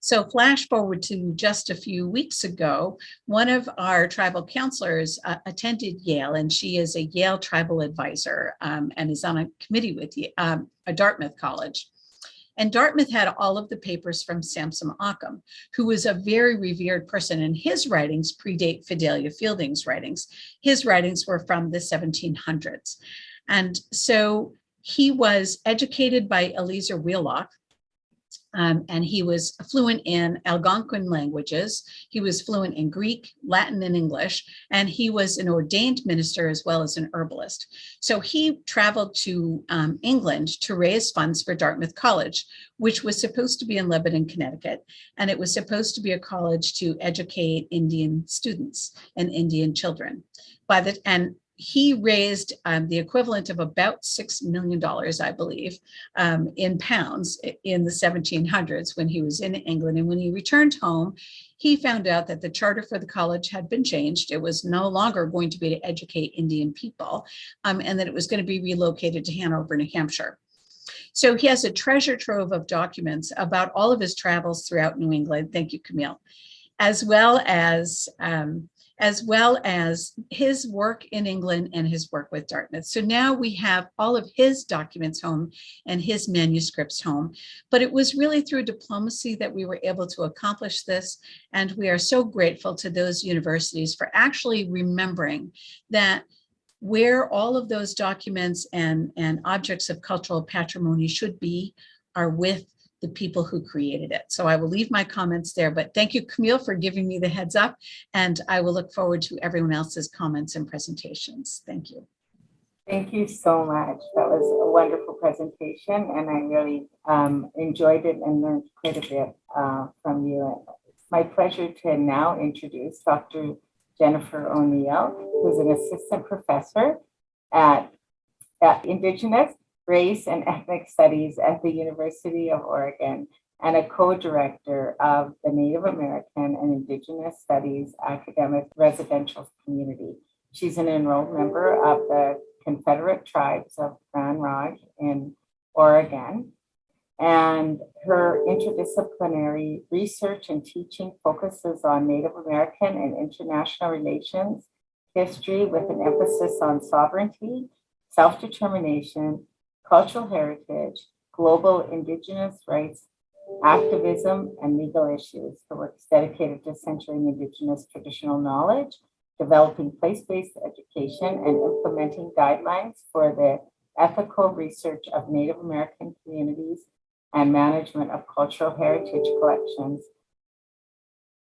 So flash forward to just a few weeks ago, one of our tribal counselors uh, attended Yale and she is a Yale tribal advisor um, and is on a committee with um, a Dartmouth College. And Dartmouth had all of the papers from Samson Occom, who was a very revered person and his writings predate Fidelia Fielding's writings. His writings were from the 1700s. And so he was educated by Eleazar Wheelock, um, and he was fluent in Algonquin languages. He was fluent in Greek, Latin, and English, and he was an ordained minister as well as an herbalist. So he traveled to um, England to raise funds for Dartmouth College, which was supposed to be in Lebanon, Connecticut, and it was supposed to be a college to educate Indian students and Indian children. By the and he raised um, the equivalent of about $6 million, I believe, um, in pounds in the 1700s when he was in England. And when he returned home, he found out that the charter for the college had been changed. It was no longer going to be to educate Indian people um, and that it was going to be relocated to Hanover, New Hampshire. So he has a treasure trove of documents about all of his travels throughout New England. Thank you, Camille. As well as um, as well as his work in England and his work with Dartmouth. So now we have all of his documents home and his manuscripts home, but it was really through diplomacy that we were able to accomplish this. And we are so grateful to those universities for actually remembering that where all of those documents and, and objects of cultural patrimony should be are with the people who created it. So I will leave my comments there, but thank you, Camille, for giving me the heads up. And I will look forward to everyone else's comments and presentations. Thank you. Thank you so much. That was a wonderful presentation and I really um, enjoyed it and learned quite a bit uh, from you. It's my pleasure to now introduce Dr. Jennifer O'Neill, who's an assistant professor at, at Indigenous Race and Ethnic Studies at the University of Oregon and a co-director of the Native American and Indigenous Studies Academic Residential Community. She's an enrolled member of the Confederate Tribes of Grand Ronde in Oregon. And her interdisciplinary research and teaching focuses on Native American and international relations, history with an emphasis on sovereignty, self-determination, cultural heritage, global indigenous rights, activism, and legal issues. Her work is dedicated to centering indigenous traditional knowledge, developing place-based education, and implementing guidelines for the ethical research of Native American communities and management of cultural heritage collections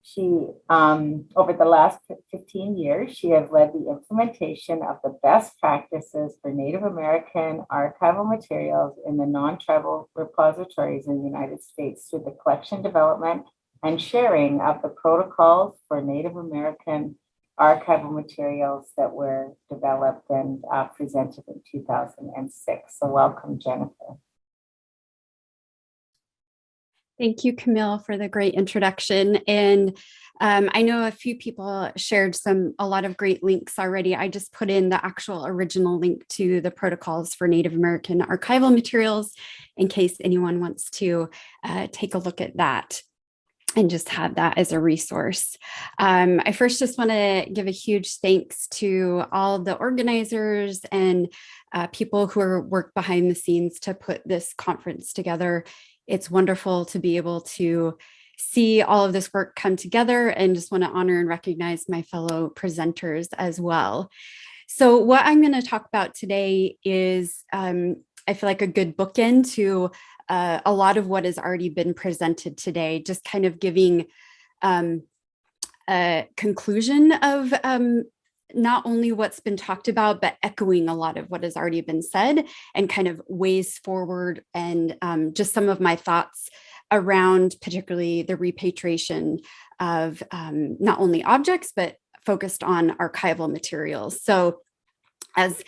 she, um, over the last 15 years, she has led the implementation of the best practices for Native American archival materials in the non-tribal repositories in the United States through the collection development and sharing of the protocols for Native American archival materials that were developed and uh, presented in 2006. So welcome, Jennifer. Thank you, Camille, for the great introduction. And um, I know a few people shared some a lot of great links already. I just put in the actual original link to the protocols for Native American archival materials in case anyone wants to uh, take a look at that and just have that as a resource. Um, I first just want to give a huge thanks to all the organizers and uh, people who are work behind the scenes to put this conference together it's wonderful to be able to see all of this work come together and just want to honor and recognize my fellow presenters as well. So what I'm going to talk about today is, um, I feel like a good bookend to uh, a lot of what has already been presented today, just kind of giving um, a conclusion of um, not only what's been talked about, but echoing a lot of what has already been said and kind of ways forward and um, just some of my thoughts around particularly the repatriation of um, not only objects, but focused on archival materials. So as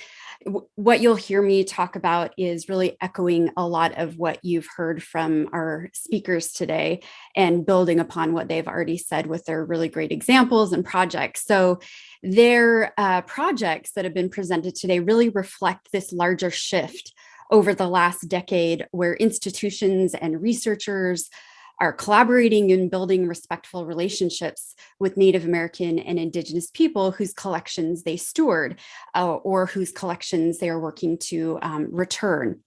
what you'll hear me talk about is really echoing a lot of what you've heard from our speakers today and building upon what they've already said with their really great examples and projects. So their uh, projects that have been presented today really reflect this larger shift over the last decade where institutions and researchers are collaborating and building respectful relationships with Native American and Indigenous people whose collections they steward uh, or whose collections they are working to um, return.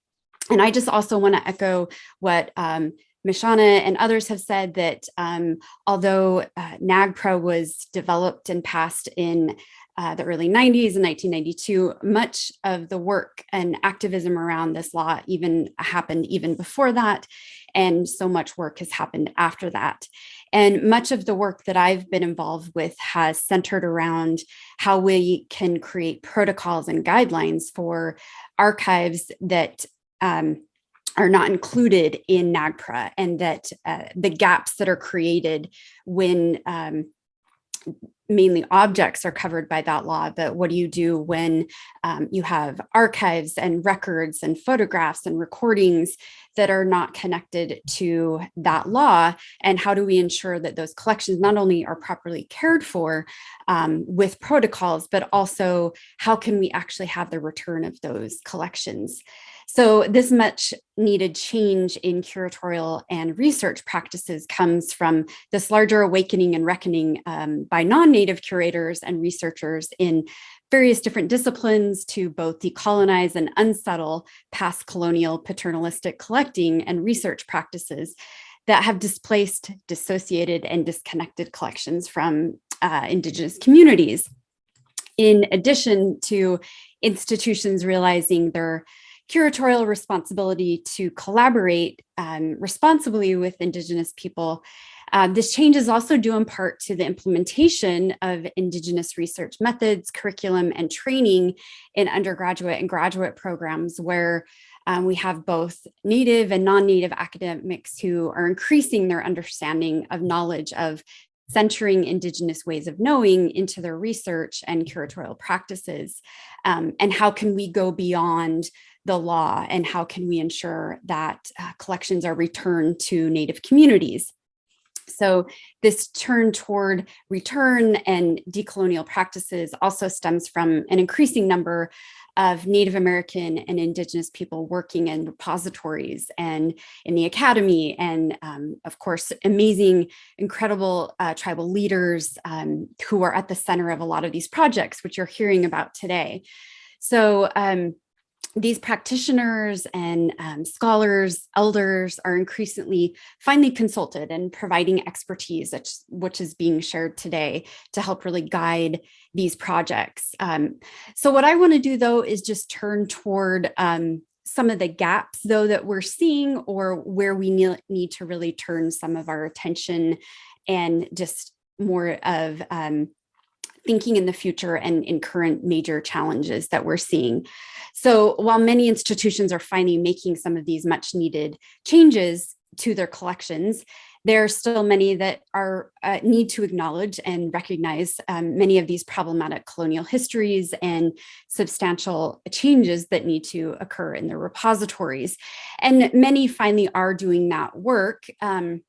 And I just also want to echo what um, Mishuana and others have said that um, although uh, NAGPRA was developed and passed in uh, the early 90s and 1992, much of the work and activism around this law even happened even before that. And so much work has happened after that. And much of the work that I've been involved with has centered around how we can create protocols and guidelines for archives that um, are not included in NAGPRA and that uh, the gaps that are created when um, mainly objects are covered by that law, but what do you do when um, you have archives and records and photographs and recordings that are not connected to that law? And how do we ensure that those collections not only are properly cared for um, with protocols, but also how can we actually have the return of those collections? So this much needed change in curatorial and research practices comes from this larger awakening and reckoning um, by non-native curators and researchers in various different disciplines to both decolonize and unsettle past colonial paternalistic collecting and research practices that have displaced, dissociated, and disconnected collections from uh, Indigenous communities. In addition to institutions realizing their curatorial responsibility to collaborate um, responsibly with Indigenous people. Uh, this change is also due in part to the implementation of Indigenous research methods, curriculum, and training in undergraduate and graduate programs where um, we have both native and non-native academics who are increasing their understanding of knowledge of centering Indigenous ways of knowing into their research and curatorial practices. Um, and how can we go beyond the law and how can we ensure that uh, collections are returned to Native communities. So this turn toward return and decolonial practices also stems from an increasing number of Native American and Indigenous people working in repositories and in the academy, and um, of course, amazing, incredible uh, tribal leaders um, who are at the center of a lot of these projects, which you're hearing about today. So um, these practitioners and um, scholars, elders are increasingly finally consulted and providing expertise, which, which is being shared today to help really guide these projects. Um, so what I wanna do though is just turn toward um, some of the gaps though that we're seeing or where we need, need to really turn some of our attention and just more of um, thinking in the future and in current major challenges that we're seeing. So while many institutions are finally making some of these much needed changes to their collections, there are still many that are uh, need to acknowledge and recognize um, many of these problematic colonial histories and substantial changes that need to occur in their repositories. And many finally are doing that work. Um,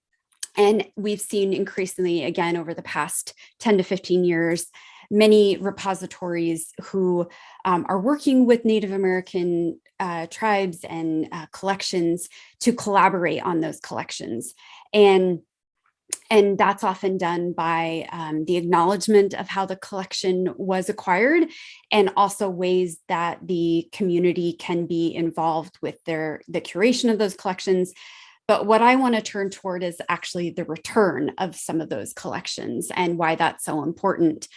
and we've seen increasingly, again, over the past 10 to 15 years, many repositories who um, are working with Native American uh, tribes and uh, collections to collaborate on those collections. And and that's often done by um, the acknowledgement of how the collection was acquired and also ways that the community can be involved with their the curation of those collections but what I want to turn toward is actually the return of some of those collections and why that's so important.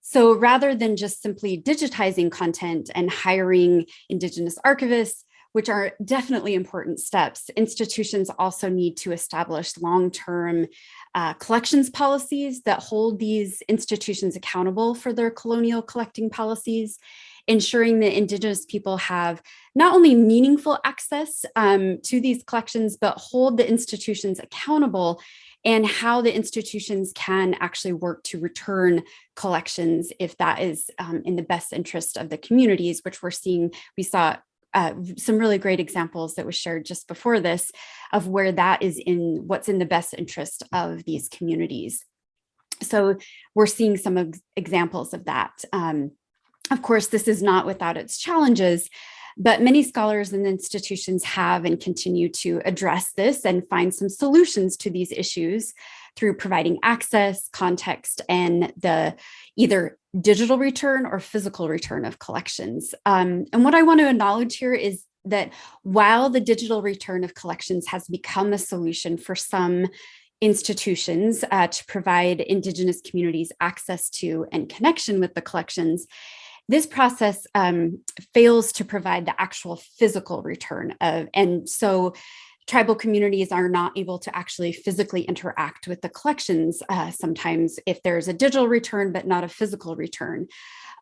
So rather than just simply digitizing content and hiring Indigenous archivists, which are definitely important steps, institutions also need to establish long-term uh, collections policies that hold these institutions accountable for their colonial collecting policies ensuring that Indigenous people have not only meaningful access um, to these collections, but hold the institutions accountable and how the institutions can actually work to return collections if that is um, in the best interest of the communities, which we're seeing, we saw uh, some really great examples that was shared just before this of where that is in what's in the best interest of these communities. So we're seeing some of examples of that. Um, of course, this is not without its challenges, but many scholars and institutions have and continue to address this and find some solutions to these issues through providing access, context, and the either digital return or physical return of collections. Um, and what I want to acknowledge here is that while the digital return of collections has become a solution for some institutions uh, to provide Indigenous communities access to and connection with the collections, this process um, fails to provide the actual physical return of, and so tribal communities are not able to actually physically interact with the collections uh, sometimes if there's a digital return, but not a physical return.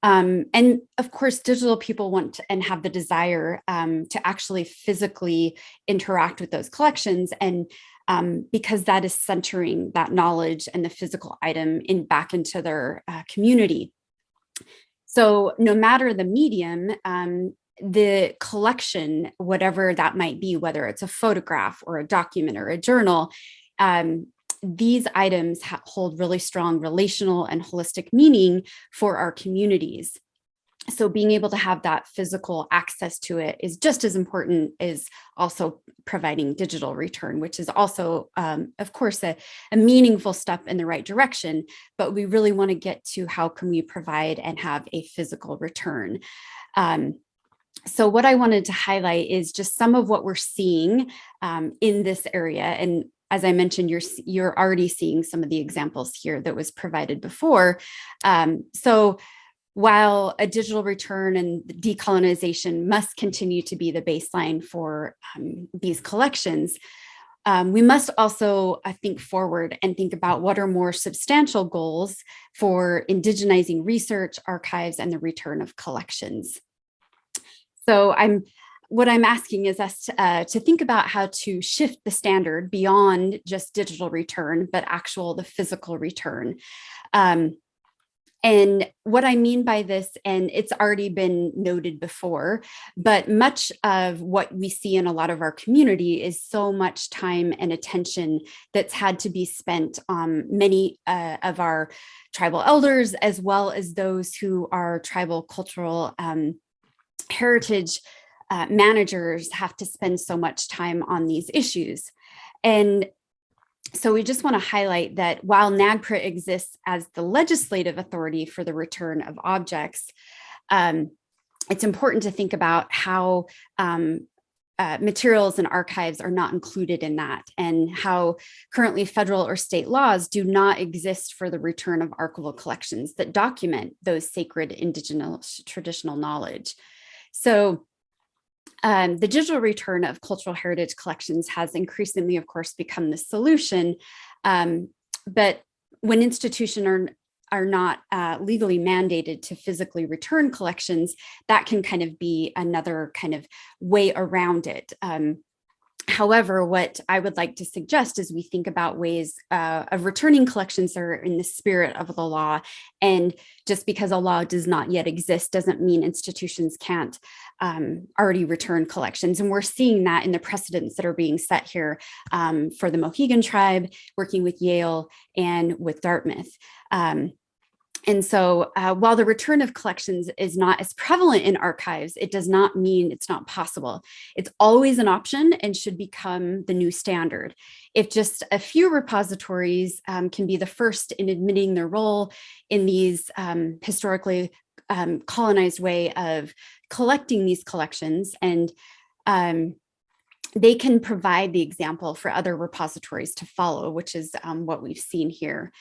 Um, and of course, digital people want to, and have the desire um, to actually physically interact with those collections. And um, because that is centering that knowledge and the physical item in back into their uh, community. So no matter the medium, um, the collection, whatever that might be, whether it's a photograph or a document or a journal, um, these items hold really strong relational and holistic meaning for our communities. So being able to have that physical access to it is just as important as also providing digital return, which is also, um, of course, a, a meaningful step in the right direction, but we really want to get to how can we provide and have a physical return. Um, so what I wanted to highlight is just some of what we're seeing um, in this area. And as I mentioned, you're, you're already seeing some of the examples here that was provided before. Um, so while a digital return and decolonization must continue to be the baseline for um, these collections, um, we must also uh, think forward and think about what are more substantial goals for indigenizing research, archives, and the return of collections. So I'm what I'm asking is us to, uh, to think about how to shift the standard beyond just digital return, but actual the physical return. Um, and what I mean by this, and it's already been noted before, but much of what we see in a lot of our community is so much time and attention that's had to be spent on many uh, of our tribal elders, as well as those who are tribal cultural um, heritage uh, managers have to spend so much time on these issues. And so we just want to highlight that while NAGPRA exists as the legislative authority for the return of objects, um, it's important to think about how um, uh, materials and archives are not included in that and how currently federal or state laws do not exist for the return of archival collections that document those sacred indigenous traditional knowledge. So um, the digital return of cultural heritage collections has increasingly, of course, become the solution. Um, but when institutions are, are not uh, legally mandated to physically return collections, that can kind of be another kind of way around it. Um, However, what I would like to suggest is we think about ways uh, of returning collections that are in the spirit of the law. And just because a law does not yet exist doesn't mean institutions can't um, already return collections. And we're seeing that in the precedents that are being set here um, for the Mohegan tribe, working with Yale and with Dartmouth. Um, and so uh, while the return of collections is not as prevalent in archives, it does not mean it's not possible. It's always an option and should become the new standard. If just a few repositories um, can be the first in admitting their role in these um, historically um, colonized way of collecting these collections and um, they can provide the example for other repositories to follow, which is um, what we've seen here.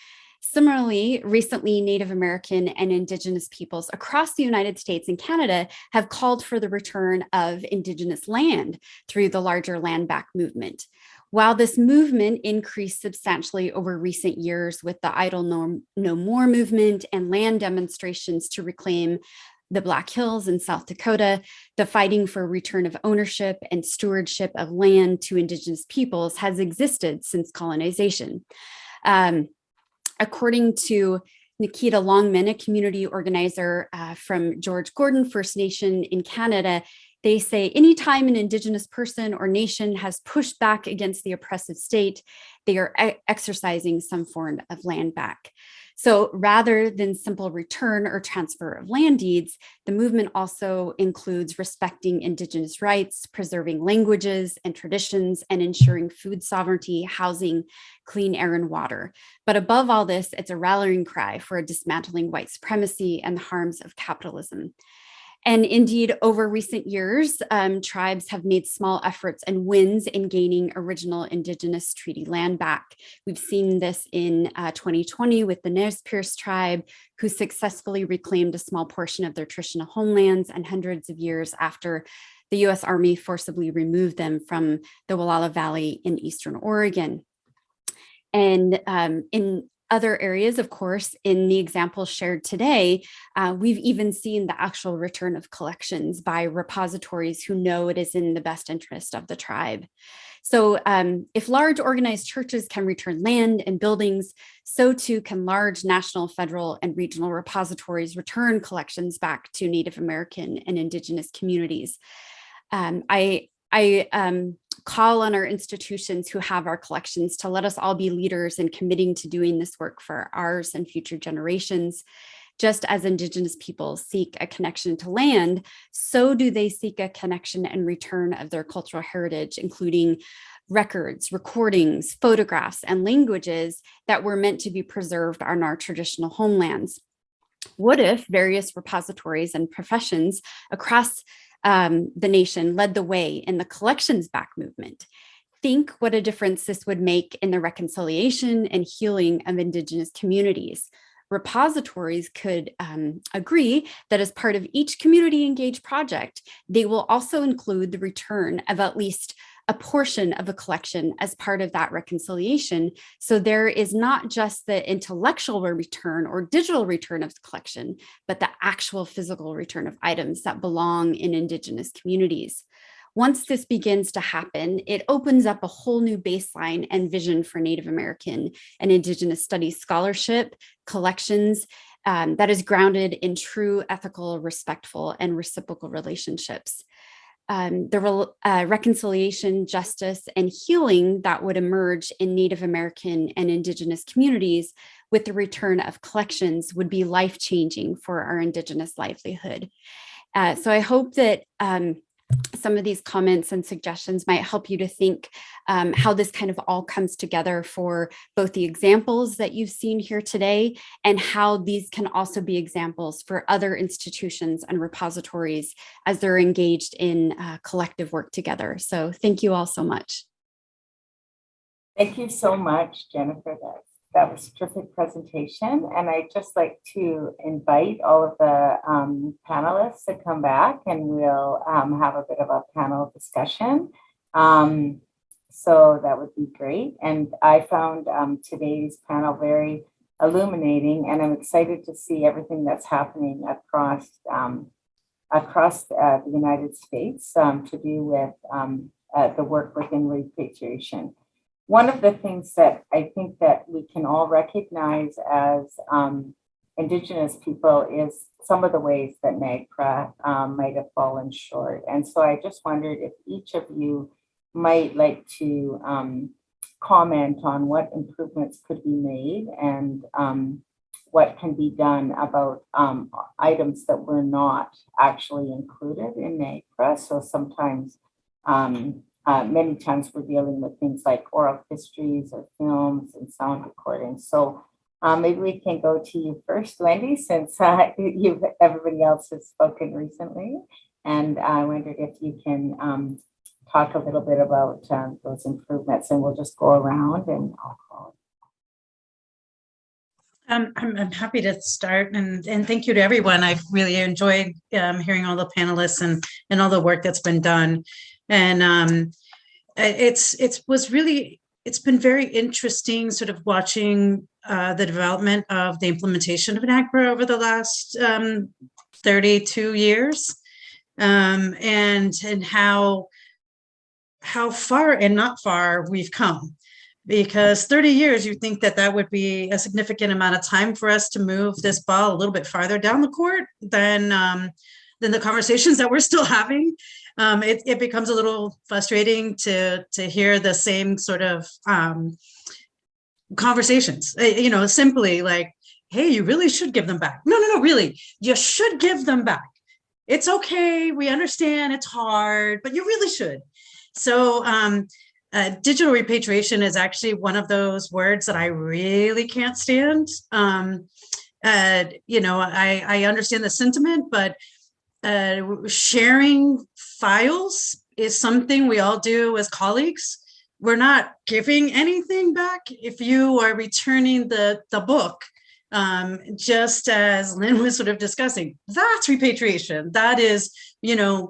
Similarly, recently Native American and Indigenous peoples across the United States and Canada have called for the return of Indigenous land through the larger land back movement. While this movement increased substantially over recent years with the Idle No, no More movement and land demonstrations to reclaim the Black Hills in South Dakota, the fighting for return of ownership and stewardship of land to Indigenous peoples has existed since colonization. Um, according to Nikita Longman, a community organizer uh, from George Gordon First Nation in Canada, they say anytime an Indigenous person or nation has pushed back against the oppressive state, they are exercising some form of land back. So rather than simple return or transfer of land deeds, the movement also includes respecting Indigenous rights, preserving languages and traditions, and ensuring food sovereignty, housing, clean air and water. But above all this, it's a rallying cry for a dismantling white supremacy and the harms of capitalism. And indeed, over recent years, um, tribes have made small efforts and wins in gaining original Indigenous treaty land back. We've seen this in uh, 2020 with the Nez Perce tribe, who successfully reclaimed a small portion of their traditional homelands and hundreds of years after the US Army forcibly removed them from the Wallowa Valley in Eastern Oregon. And um, in other areas, of course, in the examples shared today, uh, we've even seen the actual return of collections by repositories who know it is in the best interest of the tribe. So um, if large organized churches can return land and buildings, so too can large national, federal, and regional repositories return collections back to Native American and Indigenous communities. Um, I, I um, call on our institutions who have our collections to let us all be leaders in committing to doing this work for ours and future generations. Just as Indigenous people seek a connection to land, so do they seek a connection and return of their cultural heritage, including records, recordings, photographs, and languages that were meant to be preserved on our traditional homelands. What if various repositories and professions across um, the nation led the way in the collections back movement. Think what a difference this would make in the reconciliation and healing of Indigenous communities. Repositories could um, agree that as part of each community engaged project, they will also include the return of at least a portion of a collection as part of that reconciliation. So there is not just the intellectual return or digital return of the collection, but the actual physical return of items that belong in Indigenous communities. Once this begins to happen, it opens up a whole new baseline and vision for Native American and Indigenous studies scholarship, collections, um, that is grounded in true ethical, respectful, and reciprocal relationships um, the uh, reconciliation, justice, and healing that would emerge in Native American and Indigenous communities with the return of collections would be life-changing for our Indigenous livelihood. Uh, so I hope that um, some of these comments and suggestions might help you to think um, how this kind of all comes together for both the examples that you've seen here today and how these can also be examples for other institutions and repositories as they're engaged in uh, collective work together. So thank you all so much. Thank you so much, Jennifer. That's that was a terrific presentation. And I'd just like to invite all of the um, panelists to come back and we'll um, have a bit of a panel discussion. Um, so that would be great. And I found um, today's panel very illuminating and I'm excited to see everything that's happening across um, across uh, the United States um, to do with uh, the work within repatriation one of the things that I think that we can all recognize as um, Indigenous people is some of the ways that NAGPRA um, might have fallen short. And so I just wondered if each of you might like to um, comment on what improvements could be made and um, what can be done about um, items that were not actually included in NAGPRA. So sometimes um, uh, many times we're dealing with things like oral histories or films and sound recordings. So um, maybe we can go to you first, Wendy, since uh, you've everybody else has spoken recently. And I wondered if you can um, talk a little bit about um, those improvements and we'll just go around and I'll call. Um, I'm, I'm happy to start and, and thank you to everyone. I've really enjoyed um, hearing all the panelists and, and all the work that's been done. And um, it's it was really it's been very interesting sort of watching uh, the development of the implementation of NAGPRA over the last um, 32 years. Um, and and how how far and not far we've come. Because 30 years you think that that would be a significant amount of time for us to move this ball a little bit farther down the court than um, than the conversations that we're still having um, it, it becomes a little frustrating to to hear the same sort of um, conversations. Uh, you know simply like hey you really should give them back. No no no really. You should give them back. It's okay. We understand. It's hard but you really should. So um, uh, digital repatriation is actually one of those words that I really can't stand. Um, uh, you know, I, I understand the sentiment, but uh, sharing files is something we all do as colleagues. We're not giving anything back if you are returning the, the book, um, just as Lynn was sort of discussing. That's repatriation. That is, you know,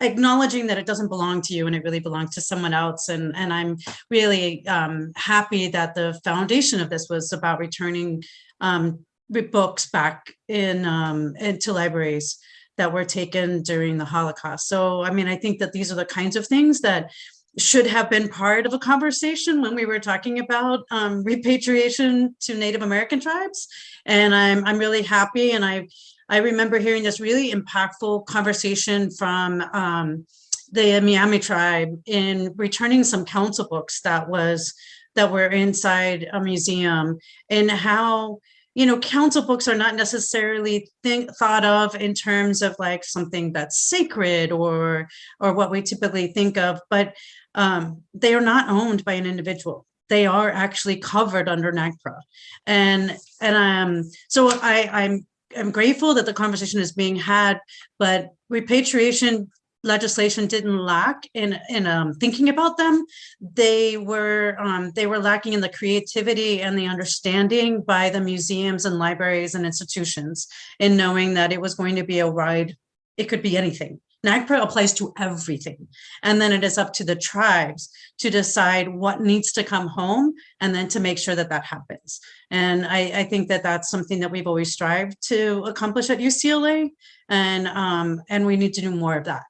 acknowledging that it doesn't belong to you and it really belongs to someone else. And, and I'm really um, happy that the foundation of this was about returning um, books back in um, into libraries that were taken during the Holocaust. So, I mean, I think that these are the kinds of things that should have been part of a conversation when we were talking about um, repatriation to Native American tribes. And I'm, I'm really happy and I I remember hearing this really impactful conversation from um, the Miami tribe in returning some council books that was that were inside a museum and how you know council books are not necessarily think thought of in terms of like something that's sacred or or what we typically think of but um, they are not owned by an individual. They are actually covered under NAGPRA and and um so I I'm I'm grateful that the conversation is being had, but repatriation legislation didn't lack in in um, thinking about them. They were um, they were lacking in the creativity and the understanding by the museums and libraries and institutions in knowing that it was going to be a ride. It could be anything. NAGPRA applies to everything. And then it is up to the tribes to decide what needs to come home and then to make sure that that happens. And I, I think that that's something that we've always strived to accomplish at UCLA. And, um, and we need to do more of that.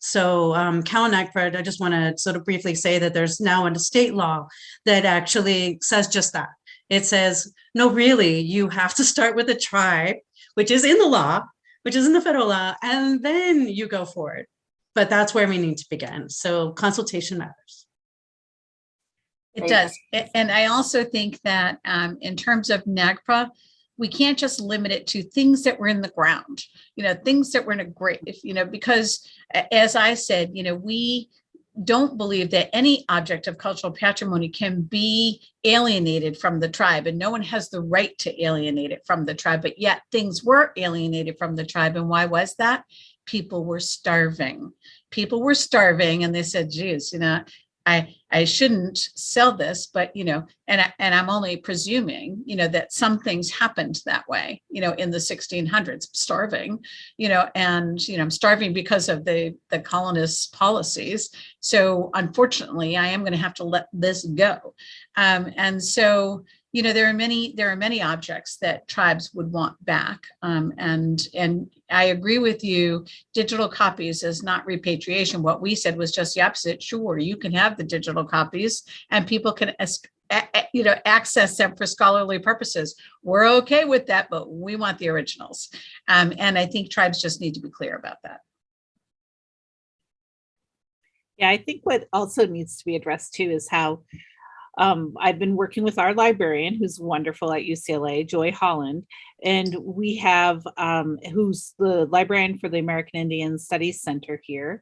So um, Cal NAGPRA, I just want to sort of briefly say that there's now a state law that actually says just that. It says, no, really, you have to start with a tribe, which is in the law, which is in the federal law, and then you go forward. But that's where we need to begin. So consultation matters. It does. And I also think that um, in terms of NAGPRA, we can't just limit it to things that were in the ground, you know, things that were in a grave, you know, because as I said, you know, we don't believe that any object of cultural patrimony can be alienated from the tribe and no one has the right to alienate it from the tribe, but yet things were alienated from the tribe. And why was that? People were starving. People were starving and they said, geez, you know, I, I shouldn't sell this, but you know, and I, and I'm only presuming, you know, that some things happened that way, you know, in the 1600s, starving, you know, and you know, I'm starving because of the the colonists' policies. So unfortunately, I am going to have to let this go, um, and so you know, there are many there are many objects that tribes would want back, um, and and I agree with you. Digital copies is not repatriation. What we said was just the opposite. Sure, you can have the digital copies, and people can you know access them for scholarly purposes. We're okay with that, but we want the originals, um, and I think tribes just need to be clear about that. Yeah, I think what also needs to be addressed too is how um, I've been working with our librarian, who's wonderful at UCLA, Joy Holland, and we have um, who's the librarian for the American Indian Studies Center here.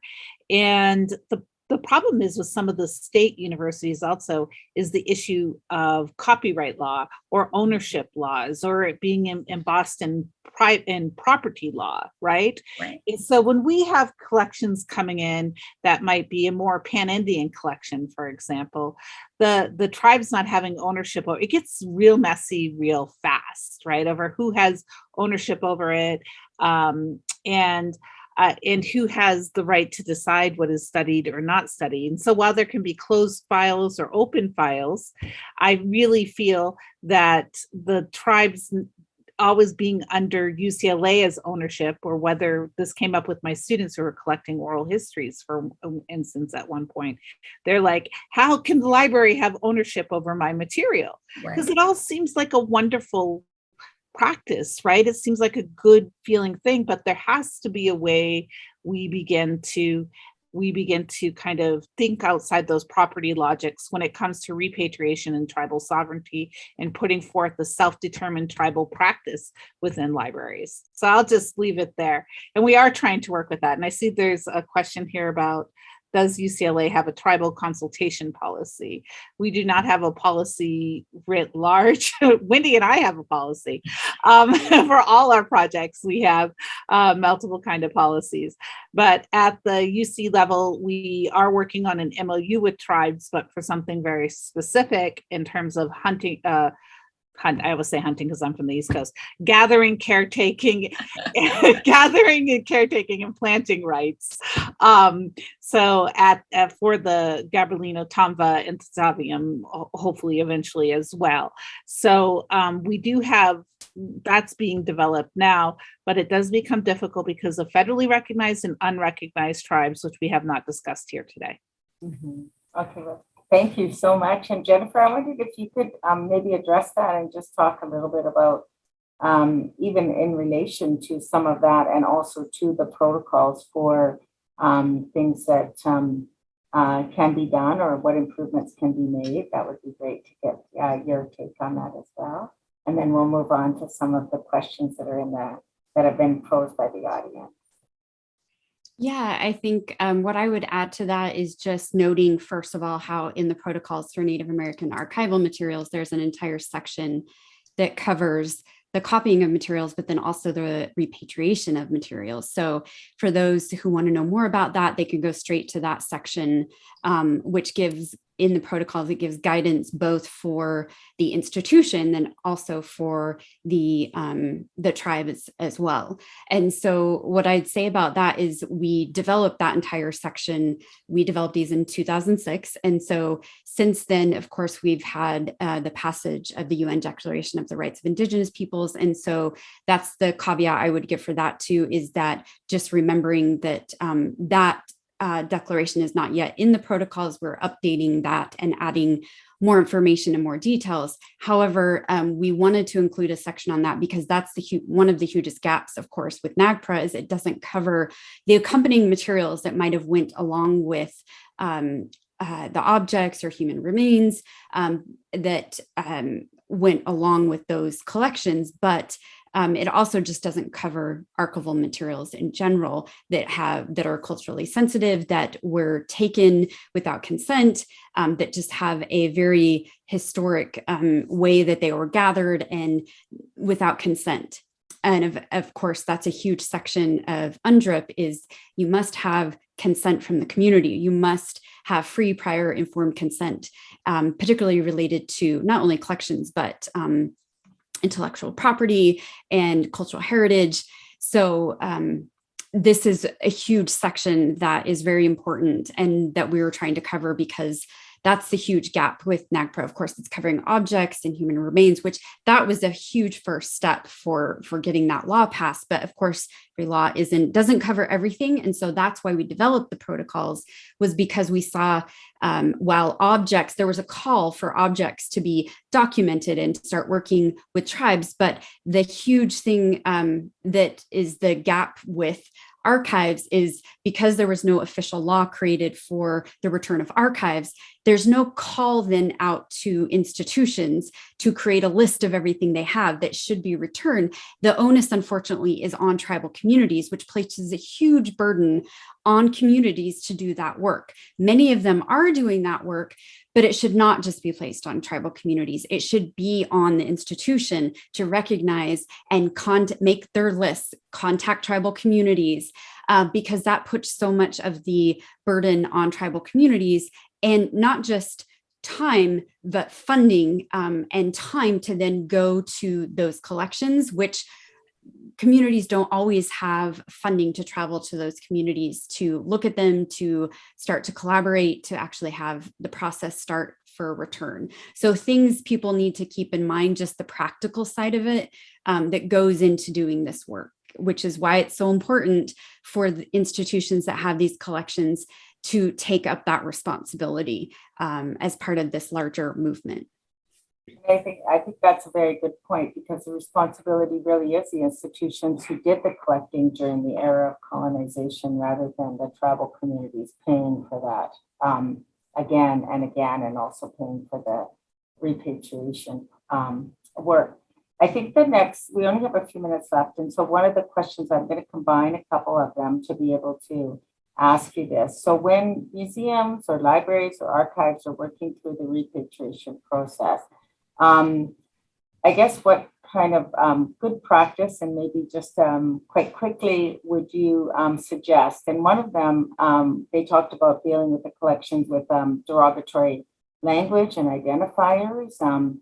And the the problem is with some of the state universities also is the issue of copyright law or ownership laws or it being in, embossed in private in property law, right? Right. So when we have collections coming in that might be a more pan-Indian collection, for example, the the tribes not having ownership over it gets real messy real fast, right? Over who has ownership over it. Um, and uh, and who has the right to decide what is studied or not studied. And so while there can be closed files or open files, I really feel that the tribes always being under UCLA as ownership or whether this came up with my students who were collecting oral histories for instance at one point they're like how can the library have ownership over my material because Right. it all seems like a wonderful practice right it seems like a good feeling thing but there has to be a way we begin to we begin to kind of think outside those property logics when it comes to repatriation and tribal sovereignty and putting forth the self-determined tribal practice within libraries. So I'll just leave it there. And we are trying to work with that. And I see there's a question here about does UCLA have a tribal consultation policy? We do not have a policy writ large. Wendy and I have a policy. Um, for all our projects, we have uh, multiple kind of policies. But at the UC level, we are working on an MOU with tribes, but for something very specific in terms of hunting, uh, hunt, I always say hunting because I'm from the East Coast, gathering, caretaking, gathering and caretaking and planting rights. Um, so at, at for the Gabrielino Tongva and Tataviam, hopefully eventually as well. So um, we do have that's being developed now, but it does become difficult because of federally recognized and unrecognized tribes, which we have not discussed here today. Mhm. Okay, well, thank you so much. And Jennifer, I wondered if you could um, maybe address that and just talk a little bit about um, even in relation to some of that and also to the protocols for um, things that um, uh, can be done or what improvements can be made. That would be great to get uh, your take on that as well. And then we'll move on to some of the questions that are in the, that have been posed by the audience. Yeah, I think um, what I would add to that is just noting, first of all, how in the protocols for Native American archival materials, there's an entire section that covers the copying of materials, but then also the repatriation of materials. So for those who want to know more about that, they can go straight to that section, um, which gives in the protocols, it gives guidance both for the institution and also for the um, the tribe as, as well. And so what I'd say about that is we developed that entire section. We developed these in 2006. And so since then, of course, we've had uh, the passage of the UN Declaration of the Rights of Indigenous Peoples. And so that's the caveat I would give for that too, is that just remembering that um, that uh, declaration is not yet in the protocols. We're updating that and adding more information and more details. However, um, we wanted to include a section on that because that's the one of the hugest gaps, of course, with NAGPRA is it doesn't cover the accompanying materials that might have went along with um, uh, the objects or human remains um, that um, went along with those collections, but um, it also just doesn't cover archival materials in general that have that are culturally sensitive, that were taken without consent, um, that just have a very historic um, way that they were gathered and without consent. And of, of course, that's a huge section of UNDRIP is you must have consent from the community. You must have free prior informed consent, um, particularly related to not only collections, but um, intellectual property and cultural heritage. So um, this is a huge section that is very important and that we were trying to cover because that's the huge gap with NAGPRA. Of course, it's covering objects and human remains, which that was a huge first step for, for getting that law passed. But of course, every law isn't doesn't cover everything. And so that's why we developed the protocols was because we saw um, while objects, there was a call for objects to be documented and start working with tribes. But the huge thing um, that is the gap with archives is because there was no official law created for the return of archives, there's no call then out to institutions to create a list of everything they have that should be returned. The onus, unfortunately, is on tribal communities, which places a huge burden on communities to do that work. Many of them are doing that work, but it should not just be placed on tribal communities. It should be on the institution to recognize and make their lists, contact tribal communities, uh, because that puts so much of the burden on tribal communities and not just time, but funding um, and time to then go to those collections, which communities don't always have funding to travel to those communities to look at them, to start to collaborate, to actually have the process start for return. So things people need to keep in mind, just the practical side of it um, that goes into doing this work, which is why it's so important for the institutions that have these collections to take up that responsibility um, as part of this larger movement. I think, I think that's a very good point because the responsibility really is the institutions who did the collecting during the era of colonization rather than the tribal communities paying for that um, again and again and also paying for the repatriation um, work. I think the next, we only have a few minutes left. And so one of the questions, I'm going to combine a couple of them to be able to ask you this. So when museums or libraries or archives are working through the repatriation process, um, I guess what kind of um, good practice and maybe just um, quite quickly would you um, suggest? And one of them, um, they talked about dealing with the collections with um, derogatory language and identifiers um,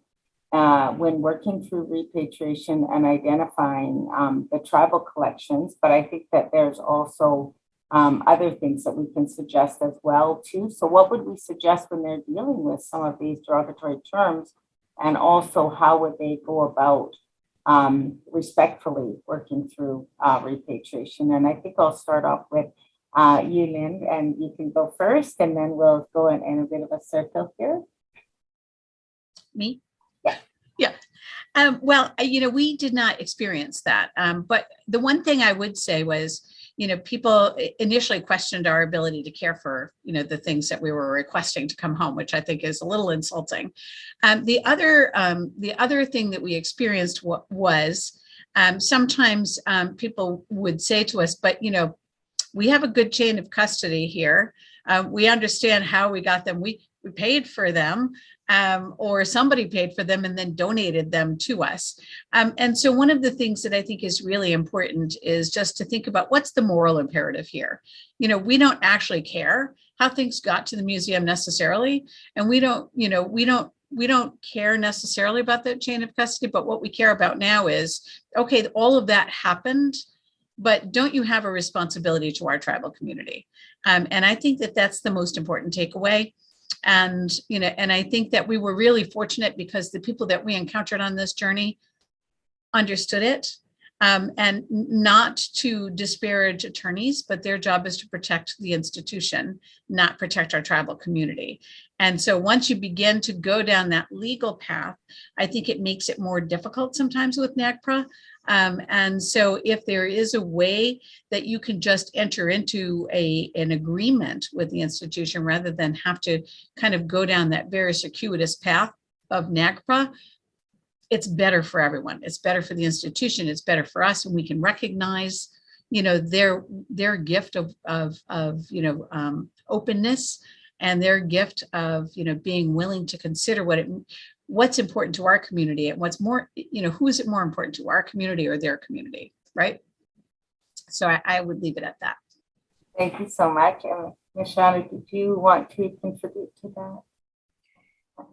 uh, when working through repatriation and identifying the tribal collections. But I think that there's also other things that we can suggest as well too. So what would we suggest when they're dealing with some of these derogatory terms and also how would they go about um, respectfully working through uh, repatriation. And I think I'll start off with uh, you, Lynn, and you can go first, and then we'll go in, in a bit of a circle here. Me? Yeah. Yeah. Um, well, you know, we did not experience that. Um, but the one thing I would say was, you know, people initially questioned our ability to care for, you know, the things that we were requesting to come home, which I think is a little insulting. Um, the other, um, the other thing that we experienced was um, sometimes um, people would say to us, but you know, we have a good chain of custody here. Uh, we understand how we got them. We we paid for them um, or somebody paid for them and then donated them to us. Um, and so one of the things that I think is really important is just to think about what's the moral imperative here. You know, we don't actually care how things got to the museum necessarily, and we don't, you know, we don't we don't care necessarily about that chain of custody, but what we care about now is, okay, all of that happened, but don't you have a responsibility to our tribal community? Um, and I think that that's the most important takeaway and you know and i think that we were really fortunate because the people that we encountered on this journey understood it. Um, and not to disparage attorneys but their job is to protect the institution not protect our tribal community. And so once you begin to go down that legal path i think it makes it more difficult sometimes with NAGPRA um, and so if there is a way that you can just enter into a, an agreement with the institution rather than have to kind of go down that very circuitous path of NAGPRA, it's better for everyone. It's better for the institution. It's better for us and we can recognize you know their their gift of of of you know um, openness and their gift of you know being willing to consider what it what's important to our community and what's more, you know, who is it more important to our community or their community, right? So I, I would leave it at that. Thank you so much. And Mishuana, did you want to contribute to that?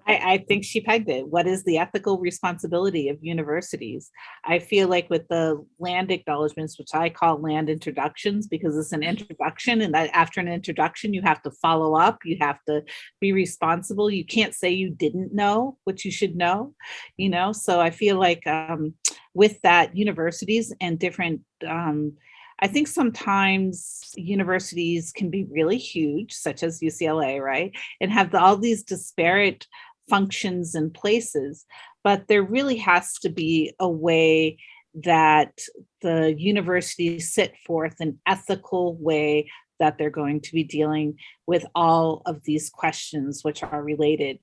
I, I think she pegged it. What is the ethical responsibility of universities? I feel like with the land acknowledgements, which I call land introductions, because it's an introduction and that after an introduction, you have to follow up, you have to be responsible. You can't say you didn't know what you should know, you know? So I feel like um, with that universities and different um, I think sometimes universities can be really huge, such as UCLA, right? And have the, all these disparate functions and places, but there really has to be a way that the universities set forth an ethical way that they're going to be dealing with all of these questions which are related.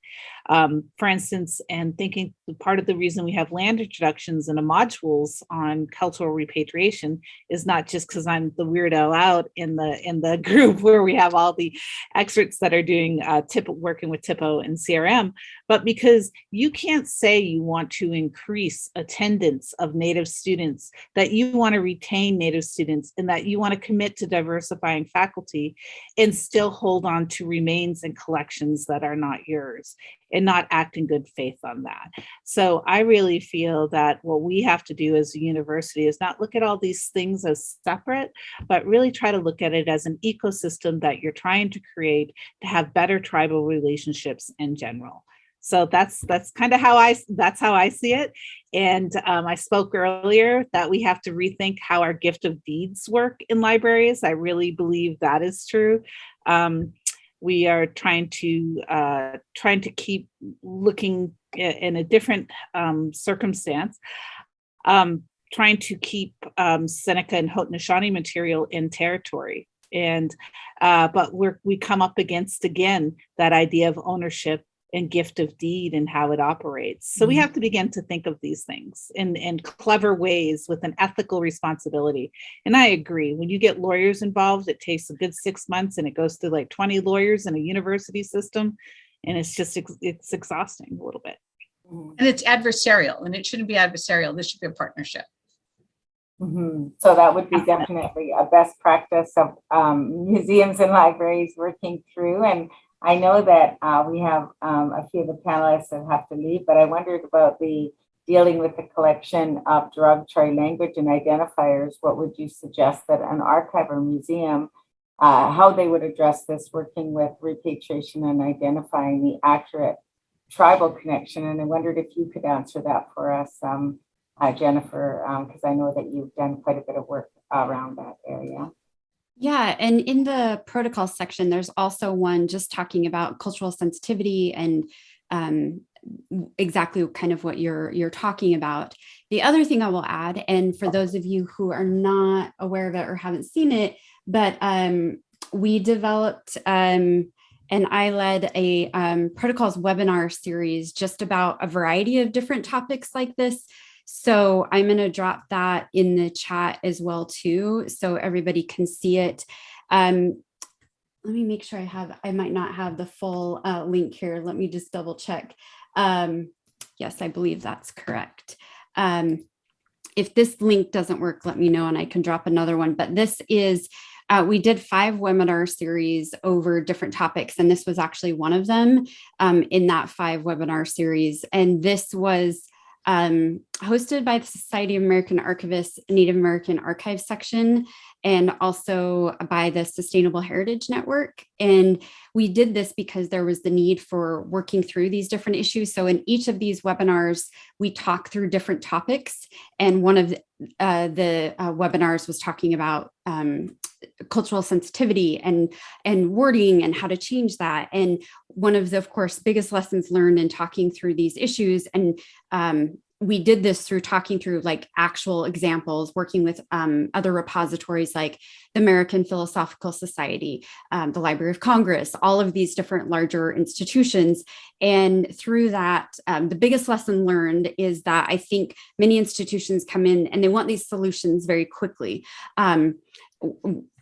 Um, for instance, and thinking part of the reason we have land introductions and the modules on cultural repatriation is not just because I'm the weirdo out in the in the group where we have all the experts that are doing uh, tip working with THPO and CRM, but because you can't say you want to increase attendance of Native students, that you want to retain Native students, and that you want to commit to diversifying faculty and still hold hold on to remains and collections that are not yours and not act in good faith on that. So I really feel that what we have to do as a university is not look at all these things as separate, but really try to look at it as an ecosystem that you're trying to create to have better tribal relationships in general. So that's that's kind of how I that's how I see it. And um, I spoke earlier that we have to rethink how our gift of deeds work in libraries. I really believe that is true. Um, we are trying to uh, trying to keep looking in a different um, circumstance, um, trying to keep um, Seneca and Haudenosaunee material in territory. And uh, but we're we come up against again that idea of ownership and gift of deed and how it operates. So we have to begin to think of these things in, in clever ways with an ethical responsibility. And I agree, when you get lawyers involved, it takes a good six months and it goes through like 20 lawyers in a university system. And it's just, it's exhausting a little bit. And it's adversarial and it shouldn't be adversarial. This should be a partnership. Mhm. So that would be definitely a best practice of um, museums and libraries working through. And I know that uh, we have um, a few of the panelists that have to leave, but I wondered about the dealing with the collection of derogatory language and identifiers. What would you suggest that an archive or museum, uh, how they would address this, working with repatriation and identifying the accurate tribal connection? And I wondered if you could answer that for us, um, uh, Jennifer, because I know that you've done quite a bit of work around that area. Yeah, and in the protocol section, there's also one just talking about cultural sensitivity and um, exactly kind of what you're you're talking about. The other thing I will add, and for those of you who are not aware of it or haven't seen it, but um, we developed um, and I led a um, protocols webinar series just about a variety of different topics like this. So I'm going to drop that in the chat as well too, so everybody can see it. Um, let me make sure I have, I might not have the full uh, link here. Let me just double check. Um, yes, I believe that's correct. Um, if this link doesn't work, let me know and I can drop another one. But this is, uh, we did five webinar series over different topics, and this was actually one of them um, in that five webinar series. And this was um, hosted by the Society of American Archivists Native American Archives section and also by the Sustainable Heritage Network. And we did this because there was the need for working through these different issues. So in each of these webinars, we talk through different topics. And one of the, uh, the uh, webinars was talking about um, cultural sensitivity and and wording and how to change that and one of the of course biggest lessons learned in talking through these issues and um, we did this through talking through like actual examples, working with um, other repositories like the American Philosophical Society, um, the Library of Congress, all of these different larger institutions. And through that, um, the biggest lesson learned is that I think many institutions come in and they want these solutions very quickly.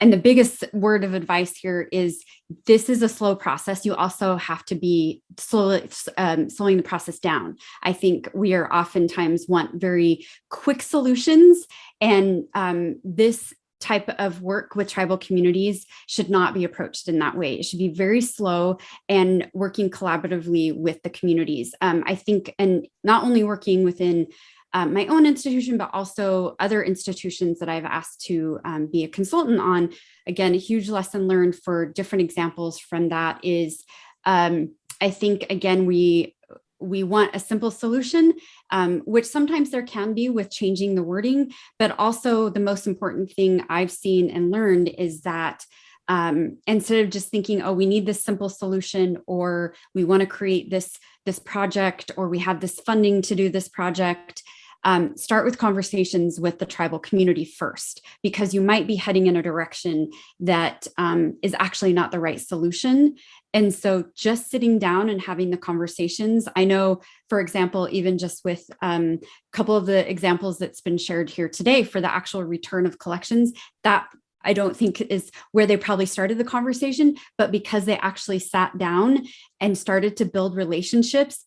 And the biggest word of advice here is this is a slow process. You also have to be slowly, um, slowing the process down. I think we are oftentimes want very quick solutions and um, this type of work with tribal communities should not be approached in that way. It should be very slow and working collaboratively with the communities. Um, I think, and not only working within um, my own institution, but also other institutions that I've asked to um, be a consultant on. Again, a huge lesson learned for different examples from that is, um, I think, again, we we want a simple solution, um, which sometimes there can be with changing the wording, but also the most important thing I've seen and learned is that um, instead of just thinking, oh, we need this simple solution, or we want to create this, this project, or we have this funding to do this project, um, start with conversations with the tribal community first, because you might be heading in a direction that um, is actually not the right solution. And so just sitting down and having the conversations, I know, for example, even just with um, a couple of the examples that's been shared here today for the actual return of collections, that I don't think is where they probably started the conversation, but because they actually sat down and started to build relationships,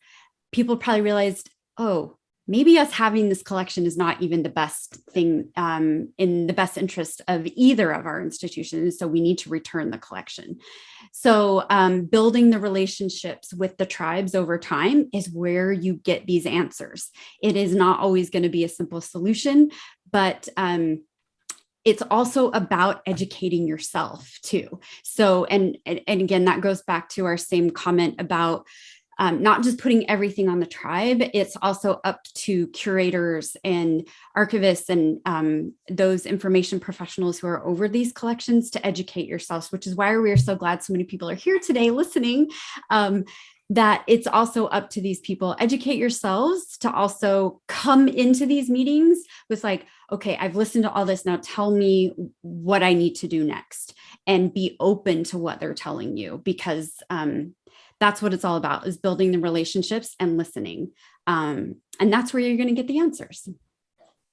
people probably realized, oh, maybe us having this collection is not even the best thing um, in the best interest of either of our institutions. So we need to return the collection. So um, building the relationships with the tribes over time is where you get these answers. It is not always going to be a simple solution, but um, it's also about educating yourself too. So, and, and, and again, that goes back to our same comment about um, not just putting everything on the tribe, it's also up to curators and archivists and um, those information professionals who are over these collections to educate yourselves, which is why we are so glad so many people are here today listening. Um, that it's also up to these people educate yourselves to also come into these meetings with like okay i've listened to all this now tell me what i need to do next and be open to what they're telling you because um, that's what it's all about is building the relationships and listening um, and that's where you're going to get the answers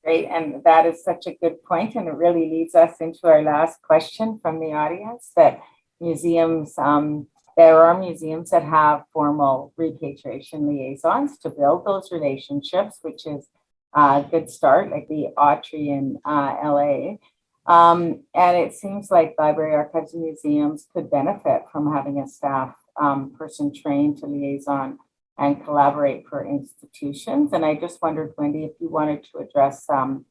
Great, and that is such a good point, and it really leads us into our last question from the audience that museums um, there are museums that have formal repatriation liaisons to build those relationships, which is a good start, like the Autry in uh, LA. Um, and it seems like library archives and museums could benefit from having a staff um, person trained to liaison and collaborate for institutions. And I just wondered, Wendy, if you wanted to address um,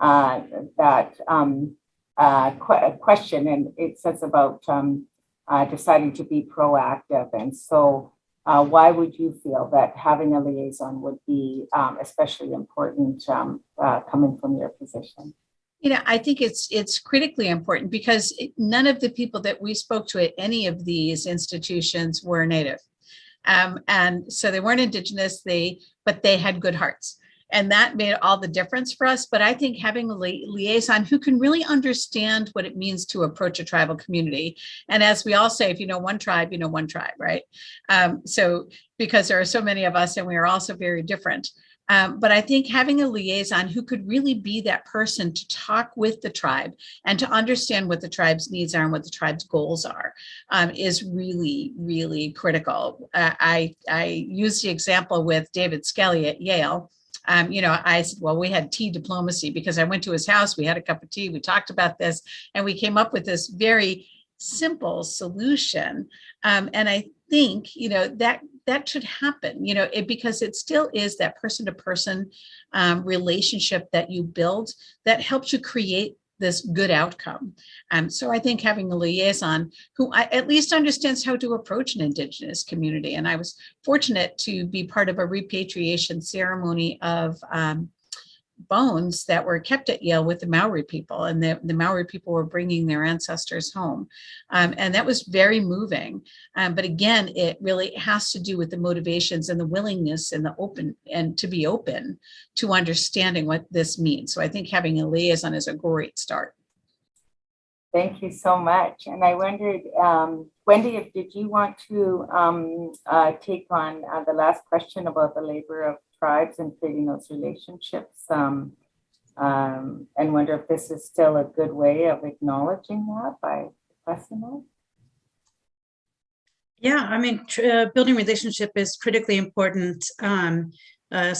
uh, that um, uh, qu question. And it says about um, uh, deciding to be proactive. And so uh, why would you feel that having a liaison would be um, especially important um, uh, coming from your position? You know, I think it's it's critically important because none of the people that we spoke to at any of these institutions were Native. Um, and so they weren't Indigenous, they but they had good hearts and that made all the difference for us. But I think having a li liaison who can really understand what it means to approach a tribal community. And as we all say, if you know one tribe, you know one tribe, right? Um, so because there are so many of us and we are also very different. Um, but I think having a liaison who could really be that person to talk with the tribe and to understand what the tribe's needs are and what the tribe's goals are um, is really, really critical. Uh, I, I used the example with David Skelly at Yale, um, you know, I said, well, we had tea diplomacy because I went to his house, we had a cup of tea, we talked about this, and we came up with this very simple solution. Um, and I think, you know, that that should happen, you know, it, because it still is that person to person um, relationship that you build that helps you create this good outcome. Um, so I think having a liaison who I, at least understands how to approach an Indigenous community. And I was fortunate to be part of a repatriation ceremony of um, bones that were kept at Yale with the Maori people and the, the Maori people were bringing their ancestors home. Um, and that was very moving. Um, but again, it really has to do with the motivations and the willingness and the open and to be open to understanding what this means. So I think having a liaison is a great start. Thank you so much. And I wondered, um, Wendy, if did you want to um, uh, take on uh, the last question about the labor of tribes and creating those relationships um, um, and wonder if this is still a good way of acknowledging that by pressing it. Yeah, I mean, uh, building relationship is critically important. Um, uh,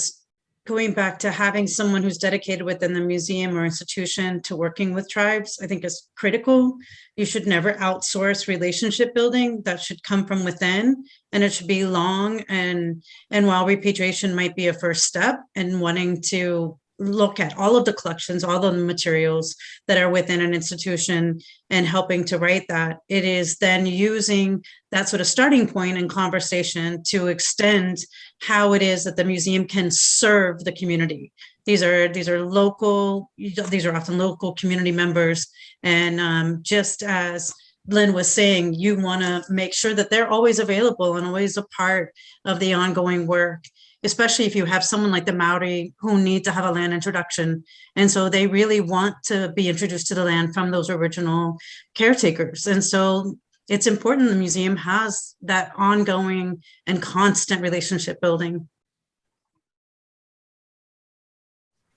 going back to having someone who's dedicated within the museum or institution to working with tribes, I think is critical. You should never outsource relationship building. That should come from within and it should be long. And, and while repatriation might be a first step and wanting to look at all of the collections, all the materials that are within an institution and helping to write that. It is then using that sort of starting point in conversation to extend how it is that the museum can serve the community. These are these are local, these are often local community members. And um, just as Lynn was saying, you want to make sure that they're always available and always a part of the ongoing work especially if you have someone like the Maori who need to have a land introduction. And so they really want to be introduced to the land from those original caretakers. And so it's important the museum has that ongoing and constant relationship building.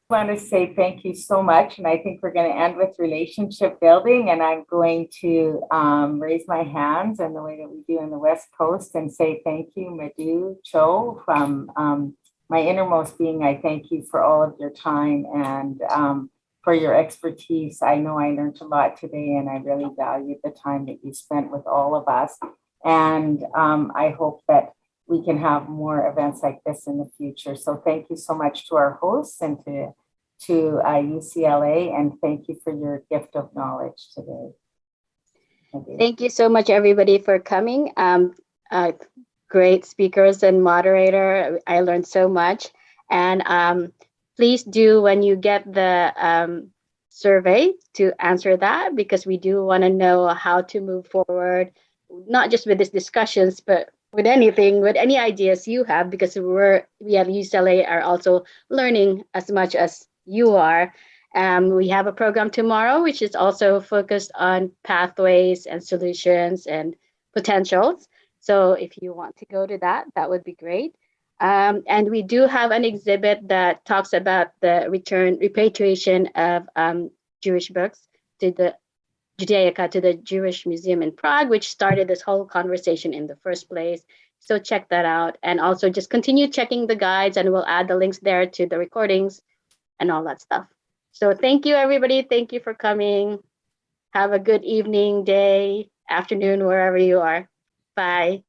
Want to say thank you so much. And I think we're going to end with relationship building. And I'm going to um, raise my hands in the way that we do in the West Coast and say thank you, Madhu Cho from um, my innermost being, I thank you for all of your time and um, for your expertise. I know I learned a lot today and I really valued the time that you spent with all of us. And um, I hope that we can have more events like this in the future. So thank you so much to our hosts and to, to uh, UCLA and thank you for your gift of knowledge today. Thank you. Thank you so much, everybody, for coming. Um, uh, great speakers and moderator. I learned so much. And um, please do, when you get the um, survey, to answer that because we do want to know how to move forward, not just with these discussions, but with anything, with any ideas you have, because we're we at UCLA are also learning as much as you are. Um, we have a program tomorrow, which is also focused on pathways and solutions and potentials. So if you want to go to that, that would be great. Um, and we do have an exhibit that talks about the return repatriation of um, Jewish books to the Judaica to the Jewish Museum in Prague, which started this whole conversation in the first place. So check that out. And also just continue checking the guides and we'll add the links there to the recordings and all that stuff. So thank you, everybody. Thank you for coming. Have a good evening, day, afternoon, wherever you are. Bye.